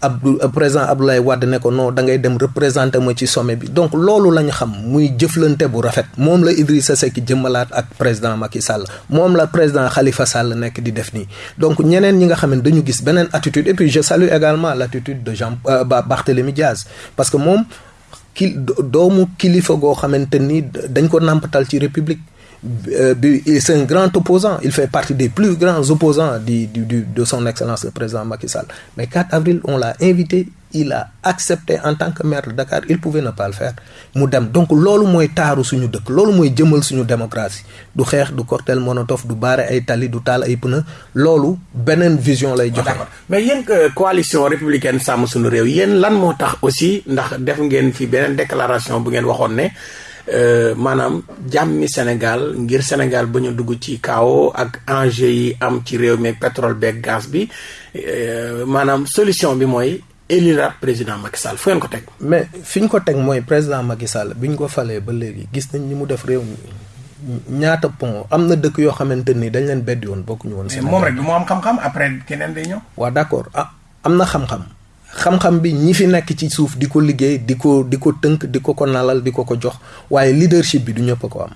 Abdou président Abdoulaye Wade ne ko non da ngay dem représenté ma ci sommet bi. Donc loolu la ñu xam muy jëflante bu rafet. Moom la Idrissa Seck jëmmalaat ak président Macky Sall. Moom la président Khalifa Sall nekk di def nii. Donc ñeneen ñi nga xam ne dañu gis beneen attitude. Et puis je salue également l'attitude de Jean euh, Barthélémy Diaz. Parce que moom ki doomu kilifa goo xamante ni dañ ko nàmpatal ci république. C'est un grand opposant. Il fait partie des plus grands opposants de son excellence le président Macky Sall. Mais 4 avril on l'a invité. Il a accepté en tant que maire de Dakar. Il pouvait ne pas le faire. Mu dem. Donc loolu mooy taaru suñu dëkk. Loolu mooy jëmal suñu démocratie. Du xeex du cocktail Molotov du baare ay tali du taal ay pneu. Loolu beneen vision lay joxe. mais yéen coalition républicaine sàmm suñu réew yéen lan moo tax aussi ndax def ngeen fi beneen déclaration bu ngeen waxoon. Uh, maanaam jàmmi Sénégal ngir Sénégal ba ñu dugg ci kawo ak enjeu yi am ci réew mi pétrole beeg gaz bi uh, maanaam solution bi mooy élire président Macky Sall fu ngeen ko teg. mais fi ñu ko teg mooy président Macky Sall bi ñu ko falee ba léegi gis nañ ni mu def réew mi ñaata pont am na dëkk yoo xamante ni dañ leen bedd woon bokkuñu woon. Sénégal mais moom rek du moo am xam-xam après keneen day ñëw. waaw d'accord ah am na xam-xam. Xam-xam bi ñi fi nekk ci suuf di ko liggéey di ko di ko tënk di ko ko nalal di ko ko jox waaye leadership bi du ñëpp ko am.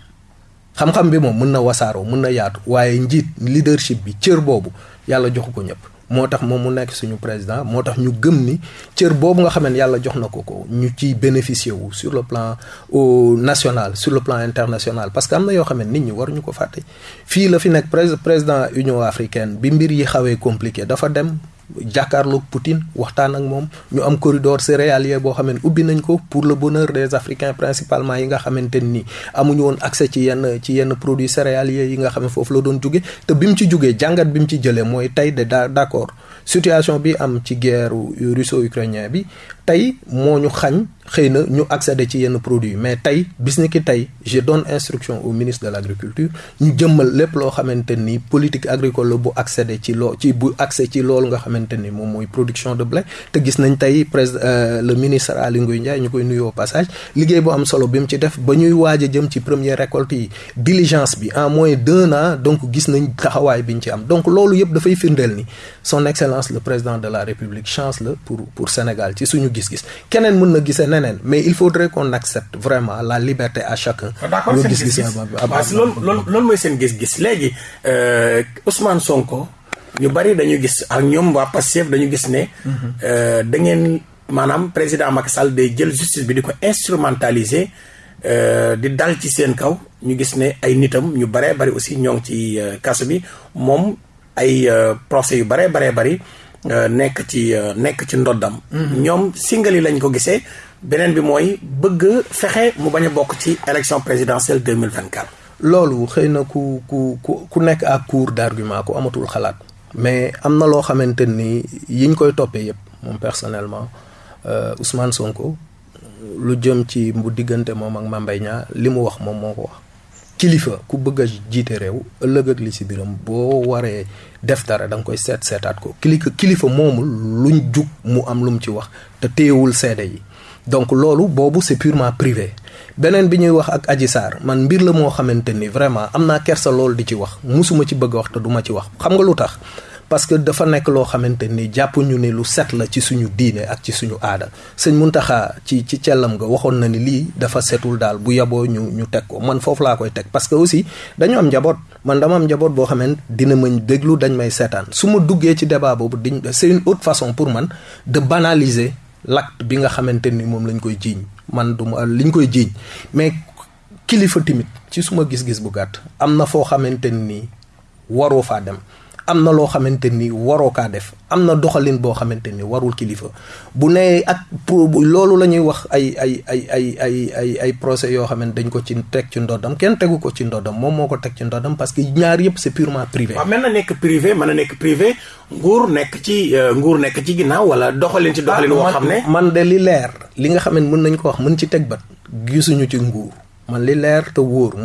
Xam-xam bi moom mën na wasaaroo mën na yaatu waaye njiit leadership bi cër boobu yàlla joxu ko ñëpp. Moo tax moom mu nekk suñu président moo tax ñu gëm ni cër boobu nga xam ne yàlla jox na ko ko ñu ciy bénéficier wu sur le plan au national sur le plan international. Parce que am na yoo xam ne nit waruñu ko fàtte. Fii la fi nekk président Union africaine bi mbir yi xawee compliqué dafa dem jàkkaarloog Poutine waxtaan ak moom ñu am corridor céréalier boo xam ne ubbi nañ ko pour le bonheur des africains principalement yi nga xamante ni amuñu woon accès ci yenn ci yenn produits céréaliers yi nga xam ne foofu la doon jóge. Te bi mu ci jógee jàngat bi mu ci jëlee mooy tey de d'accord situation bi am ci guerre russo-ukrainien bi tey moo ñu xañ xëy na ñu accéder ci yenn produits mais tey bis ni ki tey je donne instruction au ministre de l'agriculture ñu jëmmal lépp loo xamante ni politique agricole la bu accéder ci loo ci bu accès ci loolu nga xamante ni moom mooy production de blé. Te gis nañ tey président le ministre Aly Ngouille Ndiaye ñu koy nuyoo passage liggéey bu am solo bi mu ci def ba ñuy waaj a jëm ci première récolte yi. Diligence bi en moins d'un an donc gis nañ taxawaay bi ñu ci am. Donc loolu yëpp dafay firndeel ni son excellence le président de la république chance la pour pour Sénégal ci suñu gis-gis. Keneen mën na gisee neneen mais il faudrait qu'on accepte vraiment la liberté à chacun. d'accord seen gis-gis loolu loolu loolu mooy seen gis-gis. Léegi Ousmane Sonko ñu bari dañu gis ak ñoom waa Pastef dañu gis ne. da ngeen maanaam président Macky Sall day jël justice bi di ko instrumentaliser di dal ci seen kaw. Ñu gis ne ay nitam ñu baree bari aussi ñoo ngi ci kaso bi. Moom ay procès yu baree baree bari nekk ci nekk ci ndoddam. Mm-hmm. ñoom singali lañ ko gisee beneen bi mooy bëgg fexe mu bañ a bokk ci élection présidentielle deux mille vingt quatre. loolu xëy na ku ku ku nekk à court d'argument ku amatul xalaat. mais am na loo xamante ni yiñ koy toppee yëpp moom personnellement euh, Ousmane Sonko lu jëm ci bu diggante moom ak li mu wax moom moo ko wax. Kilifa ku bëgg a jiite réew ëllëg ak li si biram boo waree def dara da nga koy seet seetaat ko. Kilifa kilifa moomul luñ jug mu am lu mu ci wax te téyewul seede yi. Donc loolu boobu c'est purement privé. Beneen bi ñuy wax ak Adji Sarr man mbir la moo xamante ni vraiment am naa kersa loolu di ci wax musuma ci bëgg a wax te duma ci wax. Xam nga lu tax? Parce que dafa nekk loo xamante ni jàpp ñu ni lu set la ci suñu diine ak ci suñu aada. Sëñ Muntaxa ci ci cellam nga waxoon na ni lii dafa setul daal bu yaboo ñu ñu teg ko. Man foofu laa koy teg parce que aussi dañu am njaboot. Man dama am njaboot boo xamante dina mañ déglu dañ may seetaan. Su ma duggee ci débat boobu diñ c'est une autre façon pour man de banaliser l'acte bi nga xamante ni moom lañ koy jiiñ. Man du ma liñ koy jiiñ. Mais kilifa timit ci suma gis-gis bu gàtt am na foo xamante ni waroo faa dem am na loo xamante ni waroo kaa def am na doxalin boo xamante ni warul kilifa bu nee ak loolu la ñuy wax ay ay ay ay ay ay ay procès yoo xam ne dañ ko ci teg ci ndoddam kenn tegu ko ci ndoddam moom moo ko teg ci ndoddam parce que ñaar yëpp c'est purement privé. waaw mën na nekk privé mën na nekk privé nguur nekk ci euh, nguur nekk ci ginnaaw wala doxalin ci doxalin. woo xam ne man de li leer li nga xam ne mën nañ ko wax mën ci teg bat gisuñu ci nguur. Man li leer te wóor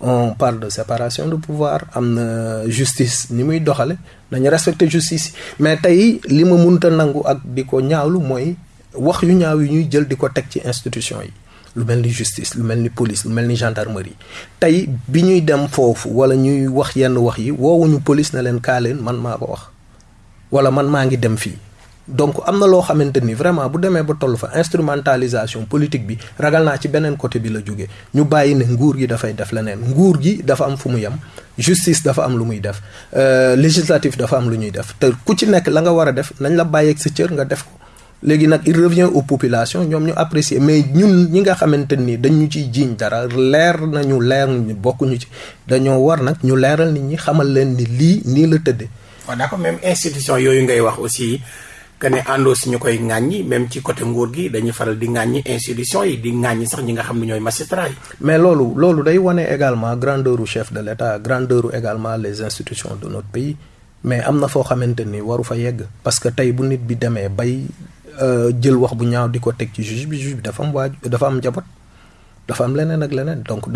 on parle de séparation de pouvoir am na justice ni muy doxale respecter justice mais tey li ma munta nangu ak di ko ñaawlu mooy wax yu ñaaw yi ñuy jël justice lu mel ni police lu mel ni gendarmerie. Tey bi ñuy dem foofu wala ñuy wax yenn wax yi na leen kaa leen wala donc am na loo xamante ni vraiment bu demee ba toll fa instrumentalisation politique bi ragal naa ci beneen côté bi la jóge. Ñu bàyyi ne nguur gi dafay def leneen. Nguur gi dafa am fu mu yem justice dafa am lu muy def euh, législatif dafa am lu ñuy def. Te ku ci nekk la nga war a def nañ la bàyyeeg sa cër nga def ko. Léegi nag il revient aux populations ñoom ñu apprécier. Mais ñun ñi nga xamante ni dañu ciy jiiñ dara leer nañu leer nañu bokkuñu ci. Dañoo war nag ñu leeral nit ñi xamal leen ni lii nii la tëddee. waaw d'accord même institution yooyu ngay wax aussi. Que ne si ñu koy institution mais également grandeur chef de u également les institutions de notre pays. Mais am na foo xamante waru fa yegg parce que tey bu nit bi demee bay euh, jël wax bu ñaaw di ko ci juge bi juge bi dafa am dafa am dafa donc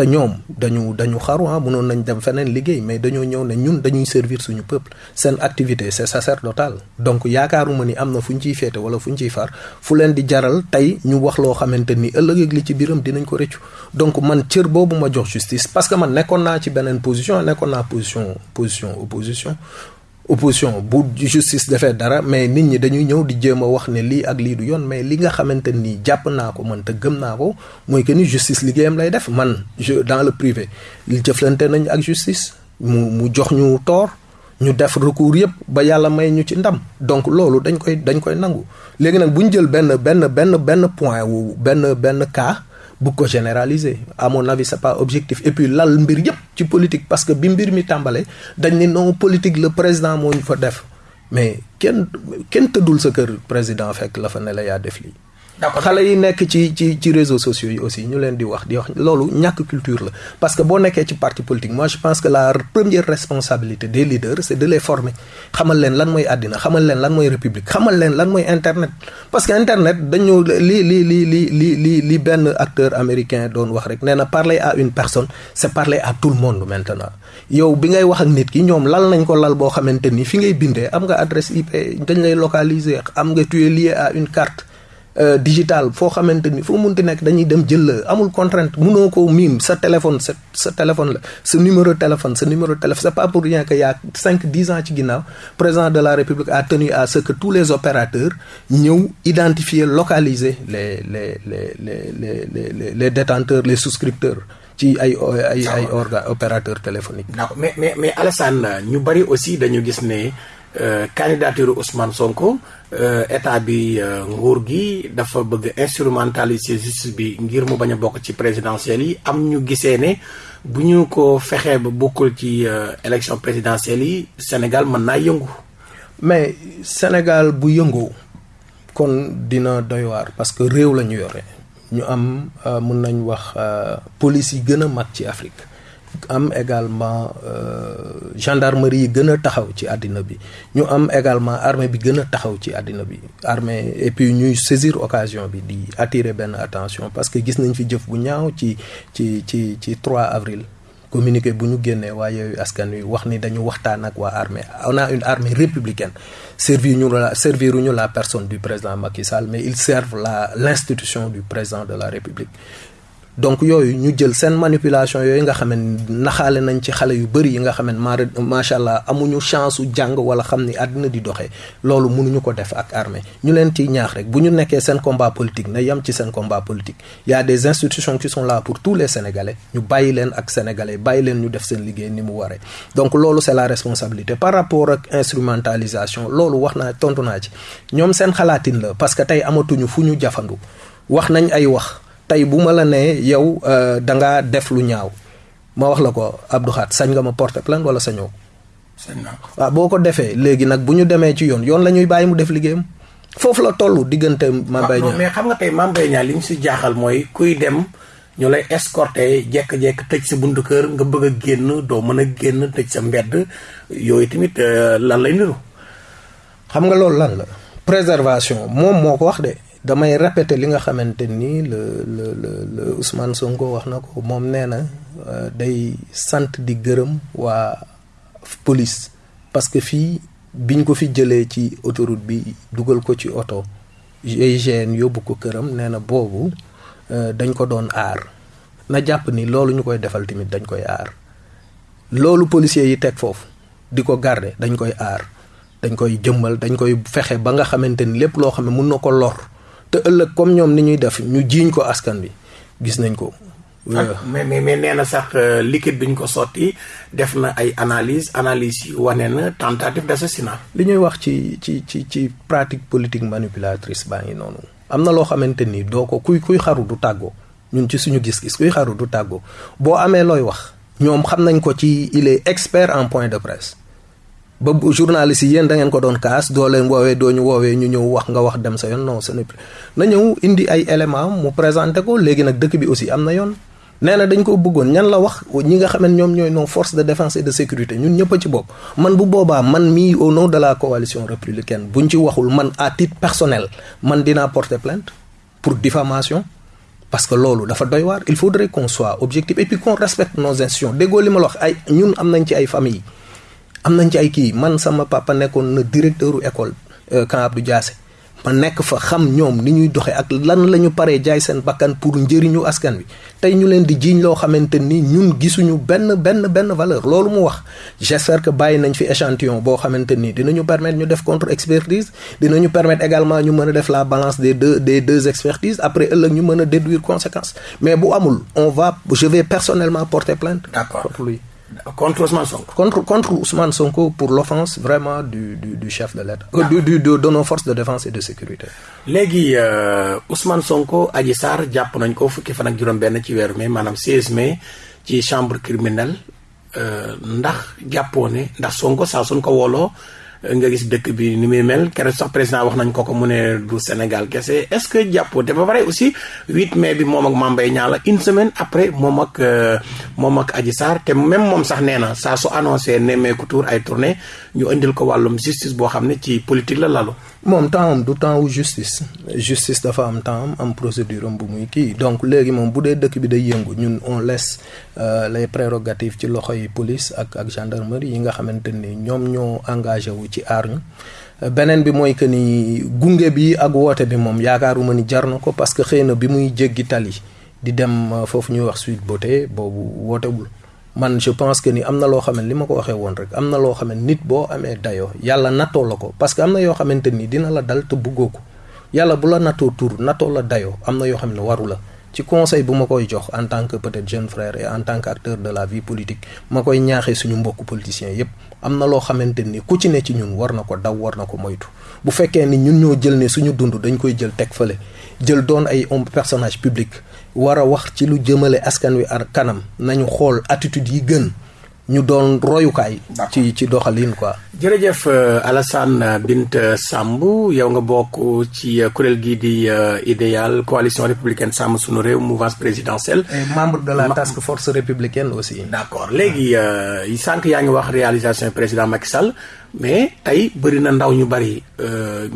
te ñoom dañu dañu xaru ah mënoon nañ dem feneen liggéey mais dañoo ñëw ne ñun dañuy servir suñu peuple. Seen activité c'est sacerdotal. Donc yaakaaruma ni am na ciy féete wala fu ciy far. Fu leen di jaral tey ñu wax loo xamante ni ak donc man cër ma justice parce que man nekkoon naa ci beneen position nekkoon naa position position opposition opposition bu justice defee dara mais nit ñi dañuy ñëw di jéem wax ne lii ak lii du yoon mais li nga xamante ni jàpp naa ko man te gëm naa ko mooy que ni justice liggéeyam lay def. Man je dans le privé jëflante nañ ak justice mu mu jox ñu tort ñu def recours yëpp ba yàlla may ñu ci ndam. Donc loolu dañ koy dañ koy nangu. Léegi nag bu ñu jël benn benn benn benn point wu benn benn cas bu ko généraliser. À mon avis c'est pas objectif. Et puis lal mbir yëpp ci politique parce que bi mbir mi tàmbale dañ ne non politique le président moo ñu fa def. Mais kenn kenn tëddul sa kër président fekk la fa ne la yaa def xale yi nekk ci ci ci réseaux sociaux yi aussi ñu leen di wax di wax loolu ñàkk culture la. Parce que boo nekkee ci parti politique moi je pense que la première responsabilité des leaders c'est de les former. Xamal leen lan mooy àddina xamal leen lan mooy république xamal leen lan mooy internet. Parce que internet dañu li li li li li li li benn acteur américain doon wax rek nee na parler à une personne c'est parler à tout le monde maintenant. Yow bi ngay wax ak nit ki ñoom lal nañ ko lal boo xamante ni fi ngay bindee am nga adresse IP dañ lay localiser am nga tu es à une carte digital foo xamante ni foo munti nekk dañuy dem jël la amul contrainte munoo ko miim sa téléphone sa sa téléphone la sa numéro téléphone sa numéro téléphone c'est pas pour rien que y a cinq dix ans ci ginnaaw président de la république a tenu à ce que tous les opérateurs ñëw identifier localiser les les les les les les détenteurs les souscripteurs ci ay ay ay organes opérateurs téléphoniques. d'accord mais mais mais Alassane ñu bari aussi dañu gis ne. Euh, candidature Ousmane Sonko euh, état bi euh, nguur gi dafa bëgg instrumentaliser justice bi ngir mu bañ a bokk ci présidentielles yi am ñu gisee ne bu ñu ko fexee ba bokkul ci élection présidentielle yi Sénégal mën naa yëngu. mais Sénégal bu yëngoo kon dina doy waar parce que réew la ñu yore ñu am mun nañ wax police yi gën a mag ci Afrique. Am également euh, gendarmerie yi gën a taxaw ci àddina bi. Ñu am également armée bi gën a taxaw ci àddina bi. Armée et puis ñuy saisir occasion bi di attirer benn attention parce que gis nañ fi jëf bu ñaaw ci ci ci ci 3 avril. Communiqué bu ñu génnee waa yooyu askan wi wax ni dañu waxtaan ak waa armée. On a une armée républicaine. Servir ñu la ñu la personne du président Macky Sall mais ils servent la l'institution du président de la République donc yooyu ñu jël seen manipulation yooyu nga xam ne naxaale nañ ci xale yu bëri yi nga xam ne maa macha allah amuñu chance su jàng wala xam ni àddina di doxee loolu mënuñu ko def ak armée. Ñu leen ciy ñaax rek bu ñu nekkee seen combat politique na yem ci seen combat politique. Y des institutions qui sont là pour tous les sénégalais. Ñu bàyyi leen ak sénégalais bàyyi leen ñu def seen liggéey ni mu waree. Donc loolu c'est la responsabilité. Par rapport ak instrumentalisation loolu wax naa tontu naa ci. Ñoom seen xalaatin la parce que tey amatuñu fu ñu jafandu. Wax nañ ay wax. Tey bu ma la nee yow da ngaa def lu ñaaw. Ma wax la ko Abdou Khat sañ nga ma porter plainte wala sañoo? Waaw boo ko defee léegi nag bu ñu demee ci yoon yoon la ñuy bàyyi mu def liggéeyam. Foofu la toll diggante Mame Mbaye Niang. mais xam nga tey Mame Mbaye Niang li mu si jaaxal mooy kuy dem ñu lay escorter jekk-jekk tëj sa buntu kër nga bëgg a génn doo mën a génn tëj sa mbedd. Yooyu tamit lan lay niru? Xam nga loolu lan la? Préservation moom moo ko wax de damay répéter li nga xamante ni le le le le Ousmane Sonko wax na ko. Moom nee na day sant di gërëm waa police. Parce que fii biñ ko fi jëlee ci autoroute bi dugal ko ci oto GIGN yóbbu ko këram nee na boobu dañ ko doon aar. Na jàpp ni loolu ñu koy defal tamit dañ koy aar. Loolu policiers yi teg foofu di ko garder dañ koy aar. Dañ koy jëmmal dañ koy fexe ba nga xamante ni lépp loo xam ne mun na ko lor te ëllëg comme ñoom ni ñuy def ñu jiiñ ko askan bi gis nañ ko. mais mais mais nee na sax liquide bi ñu ko sotti def na ay analyse analyse yi wane na tentative d'assassinat. li ñuy wax ci ci ci ci pratique politique manipulatrice baa ngi noonu. am na loo xamante ni doo ko kuy kuy xaru du tàggoo ñun ci suñu gis-gis kuy xaru du tàggoo boo amee looy wax. ñoom xam nañ ko ci il est expert en point de presse. Ba journaliste yi yéen da ngeen ko doon kaas doo leen woowee doo ñu woowee ñu ñëw wax nga wax dem sa yoon non ce n'est plus. Na ñëw indi ay éléments mu présenté ko léegi nag dëkk bi aussi am na yoon. Nee na dañ ko bëggoon ñan la wax ñi nga xam ñoom ñooy nos forces de défense et de sécurité ñun ñëpp ci bopp man bu boobaa man mii au nom de la coalition républicaine buñ ci waxul man à titre personnel man dinaa porter plainte pour diffamation parce que loolu dafa doy waar. Il faudrait qu'on soit objectif et puis qu'on respecte nos institutions. Déggoo li ma la wax ay ñun am nañ ci ay famille am nañ ci ay kii. Man sama papa nekkoon na directeur école Camp Abdou Diassé. Ma nekk fa xam ñoom ni ñuy doxee ak lan la ñu paree jaay seen bakkan pour njëriñu askan wi. Tey ñu leen di jiiñ loo xamante ni ñun gisuñu benn benn benn valeur. Loolu mu wax. J'espère que bàyyi nañ fi échantillon boo xamante ni dinañu permettre ñu def contre expertise dinañu permettre également ñu mën a def la balance des deux des deux expertises. Après ëllëg ñu mën a déduire conséquence mais bu amul on va je vais personnellement porter plainte d'accord. lui contre Ousmane Sonko. contre contre Ousmane Sonko pour l'offense vraiment du du du chef de l'État. du du de nos forces de défense et de sécurité. léegi Ousmane Sonko Adji Sarr jàpp nañ ko fukki fan ak juróom-benn ci weeru mai maanaam 16 mai ci chambre criminelle ndax jàppoo ne ndax Sonko saa suñ ko wooloo nga gis dëkk bi ni muy mel keroog sax président wax nañ ko ko mu ne du Sénégal kese est-ce que jàppoo te ba pare aussi 8 mai bi moom ak Mame Mbaye Niang une semaine après moom ak moom ak Adji Sarr te même moom sax nee na saa su annoncé nemmeeku tour ay tournée ñu indil ko wàllum justice boo xam ne ci politique la lalu. Moom temps du temps wu justice. Dafa am temps am am procédure bu muy kii. Donc léegi moom bu dee dëkk bi day yëngu ñun on laisse les prérogatives ci loxo yi police ak ak gendarmerie yi nga xamante ni ñoom ñoo engagé wu ci aar ñu. Beneen bi mooy que ni gunge bi ak woote bi moom yaakaaruma ni jar na ko parce que xëy na bi muy jéggi tali di dem foofu ñuy wax Sweet Beauté boobu wootewul. Man je pense que ni am na loo xam ne li ma ko waxee woon rek am na loo xam nit boo amee dayoo yàlla nattoo la ko. Parce que am na yoo xamante ni dina la dal te buggoo ko. Yàlla bu la nattoo tur nattoo la dayoo am na yoo xam ne waru la. Ci conseil bu ma koy jox en tant que peut-être jeune frère en tant qu'acteur de la vie politique ma koy ñaaxee suñu mbokku politiciens yépp. Am na loo xamante ni ku ci ne ci ñun war na ko daw war na ko moytu. Bu fekkee ni ñun ñoo jël ne suñu dund dañ koy jël teg fële jël doon ay homme personnage public war a wax ci lu jëmale askan wi ar kanam nañu xool attitude yi gën ñu doon royukaay. ci ci doxalin quoi. jërëjëf euh, Alassane Bint Samb yow nga bokk ci euh, kuréel gii di euh, idéal coalition républicaine sàmm sunu réew mouvance présidentielle. membre de la task force républicaine aussi. d' accord léegi sànq yaa ngi wax réalisation président Macky Sall mais tey bëri na ndaw ñu bëri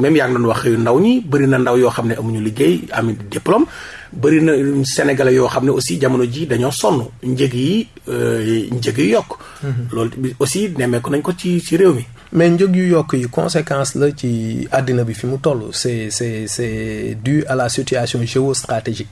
même yaa ngi doon wax ndaw ñi bëri na ndaw yoo xam ne amuñu liggéey diplôme. bëri na sénégalais yoo xam ne aussi jamono ji dañoo sonn njëg yi euh, njëg yokk. Mhm. loolu aussi nemmeeku nañ ko ci ci réew mi. mais njëg yu yokk yi conséquence la ci àddina bi fi mu toll c'est c'est c'est dû à la situation géostratégique.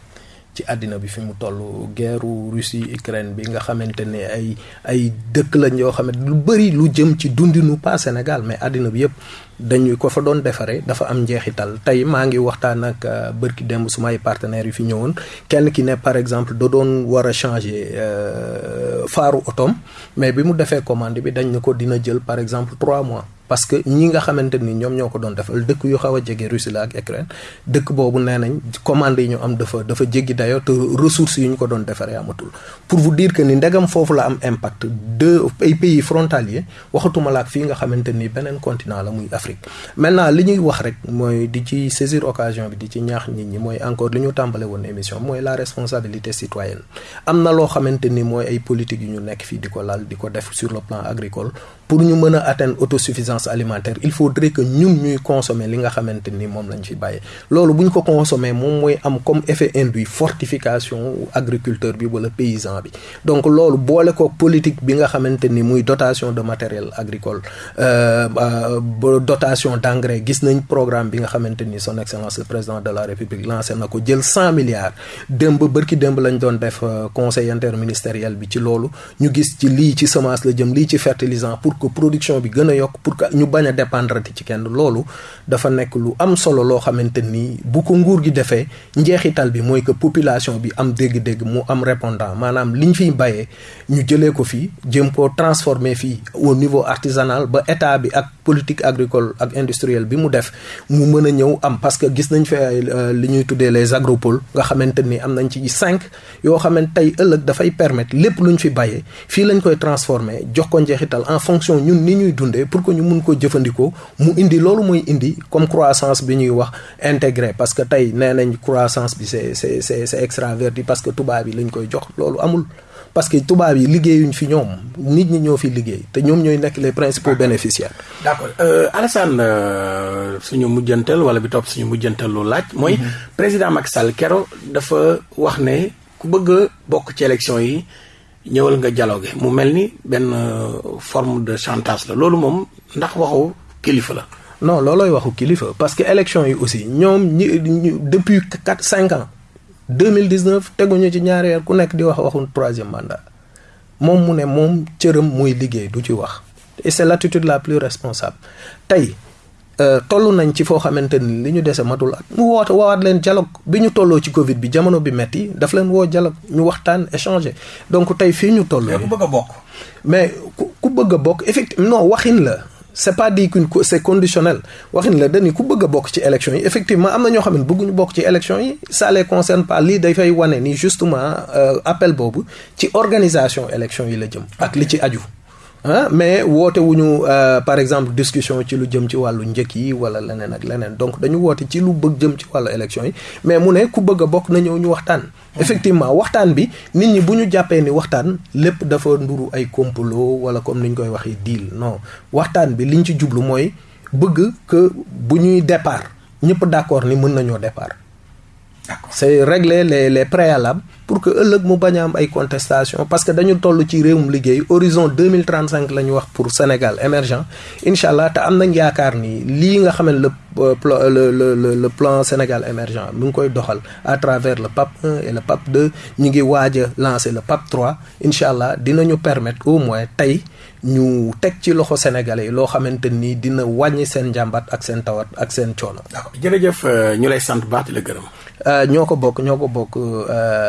Ci àddina bi fi mu toll guerre Russie Ukraine bi nga xamante ne ay ay dëkk lañ yoo xam ne lu bëri lu jëm ci dundinu pas Sénégal mais àddina bi yëpp dañuy ko fa doon defaree dafa am njeexital. Tey maa ngi waxtaan ak euh, bërki démb sumay partenaires yu fi ñëwoon. Kenn ki ne par exemple da doon war a changer euh, faaru otom mais bi mu defee commande bi dañ ne ko dina jël par exemple trois mois parce que ñi nga xamante ni ñoom ñoo ko doon defal dëkk yu xaw a jege Russie la ak Ukraine dëkk boobu nee commande yi ñu am dafa dafa dayoo te ressources yi ñu ko doon amatul. Pour vous dire que ni ndegam la am impact de ay pays frontaliers waxatuma la ak fii nga xamante ni beneen continent la muy Afrique. Maintenant li ñuy wax rek mooy di ci saisir occasion bi di ci ñaax nit ñi mooy encore li ñu tàmbale woon émission mooy la responsabilité citoyenne. Am na loo xamante ay politique yu ñu nekk ko def sur le plan agricole pour ñu mën atteindre autosuffisance alimentaire il faudrait que ñun ñuy consommer li nga xamante ni moom lañ fi bàyyee. Loolu bu ñu ko consommer moom mooy comme effet induit fortification agriculteur bi wala paysan bi. Donc loolu boole ko politique bi nga xamante ni muy dotation de matériel agricole euh, dotation d' engrais gis nañ programme bi nga xamante ni son excellence le président de la république lancé na ko jël cent milliards. Démb bërki démb lañ doon def euh, conseil interministériel bi ci loolu. Ñu gis ci lii ci semence la jëm lii ci fertilisant pour que production bi gën a yokk pour que ñu bañ a dépendre ci lu am solo loo xamante ni bu ko nguur population bi am dégg-dégg mu am répondant. Maanaam liñ fiy bayee ñu jëlee ko fii jëm transformer fii au niveau artisanal ba état bi ak politique agricole ak industrielle bi mu def am. Parce que gis nañ fi euh, li ñuy tuddee les agropoles nga xamante am nañ ci cinq yoo xamante tey ëllëg dafay permettre lépp luñ fi bayee fii lañ transformer jox ko ñun ni ñuy dundee pour que ñu mun ko jëfandikoo mu indi loolu mooy indi comme croissance bi ñuy wax intégré parce que tey nee nañ croissance bi c'est c'est c'est c'est extraverti parce que tubaab yi lañ koy jox loolu amul parce que tubaab yi liggéeyuñ fi ñoom nit ñi ñoo fi liggéey te ñoom ñooy nekk les principaux bénéficiaires. d'accord euh, Alassane euh, suñu mujjantal wala bi topp suñu mujjantal lu laaj. mooy mhm. président Macky Sall kero dafa wax ne ku bëgg bokk ci élection yi. Ñëwal nga dialogue mu mel ni benn euh, forme de chantage la. Loolu moom ndax waxu kilifa la. non loolooy waxu kilifa. Parce que élection yi aussi ñoom depuis quatre cinq ans deux mille dix neuf teguñu troisième mandat. Ne moom cëram muy liggéey du ci et c'est l'attitude la plus responsable. Euh, toll nañ ci foo xamante ni li ñu dese matul at mu woote woowaat leen dialogue bi ñu tolloo ci Covid bi jamono bi metti daf leen woo dialogue ñu waxtaan échanger donc tey fii ñu toll. ku bëgg a bokk. mais ku bëgg a bokk effectivement non waxin la. c'est pas dit que c'est conditionnel waxin la dañu ku bëgg a bokk ci élection yi effectivement am na ñoo xam ne bëgguñu bokk ci élection yi ça les concerne pas lii dafay wane ni justement euh, appel boobu ci organisation élection yi la jëm. ak li ci aju. Ah mais woote wuñu euh, par exemple discussion ci lu jëm ci wàllu njëkk yi wala leneen ak leneen donc dañu woote ci lu bëgg jëm ci wàllu élection yi mais mu ne ku bëgg a bokk na ñëw ñu waxtaan. effectivement waxtaan bi nit ñi bu ñu jàppee ni waxtaan lépp dafa nduru ay complot wala comme ni ñu koy waxee deal non waxtaan bi liñ ci jublu mooy bëgg que bu ñuy départ ñëpp d'accord ni mën nañoo départ. C'est régler les les préalables pour que ëllëg mu bañ a am ay contestation parce que dañu toll ci réewum liggéey horizon deux mille trente cinq la ñu wax pour Sénégal émergent. Incha allah te am nañ yaakaar ni lii nga xam ne le le le le plan Sénégal émergent mu ngi koy doxal à travers le PAP 1 et le PAP 2 ñu ngi waaj a lancer le PAP 3 incha allah dinañu permettre au moins tey ñu teg ci loxo sénégalais yi loo xamante ni dina wàññi seen njàmbat ak seen tawat ak seen coono. d'accord. Jërëjëf ñu lay sant baax di la gërëm. Ñoo ko bokk ñoo ko bokk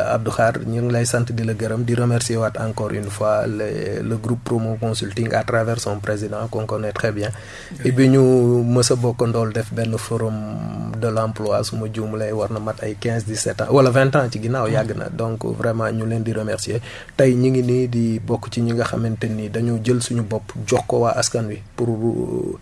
Abdou Khar ñu ngi lay sant di la gërëm di remercier waat encore une fois le le groupe Promo Consulting à travers son président qu'on connaît très bien. Et bi ñu mës a bokk ndool def benn forum de l'emploi su ma juum lay war na mat ay quinze dix-sept ans wala vingt ans ci ginnaaw yàgg na. Donc vraiment ñu leen di remercier. Tey ñi ngi nii di bokk ci ñi nga xamante ni dañu jël suñu bopp jox ko waa askan wi pour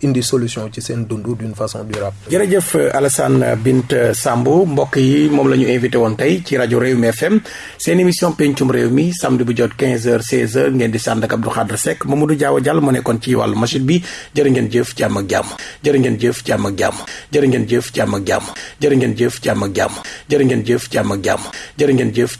indi solution ci seen dund d'une façon durable. jërëjëf Alassane Bint Sambou mbokk yi moom la ñu invité woon tey ci rajo Réew mi FM seen émission pencum réew mi samedi bu jot 15h 16h ngeen di sànd ak Abdou Khadre Seck Mamadou Diaw Diallo moo nekkoon ci wàllu machine bi. Jërë ngeen jëf jàmm ak jàmm. Jërë ngeen jëf jàmm ak jàmm. Jërë ngeen jëf jàmm ak jàmm. Jërë ngeen jëf jàmm ak jàmm. Jërë ngeen jëf jàmm ak jàmm. Jërë ngeen jëf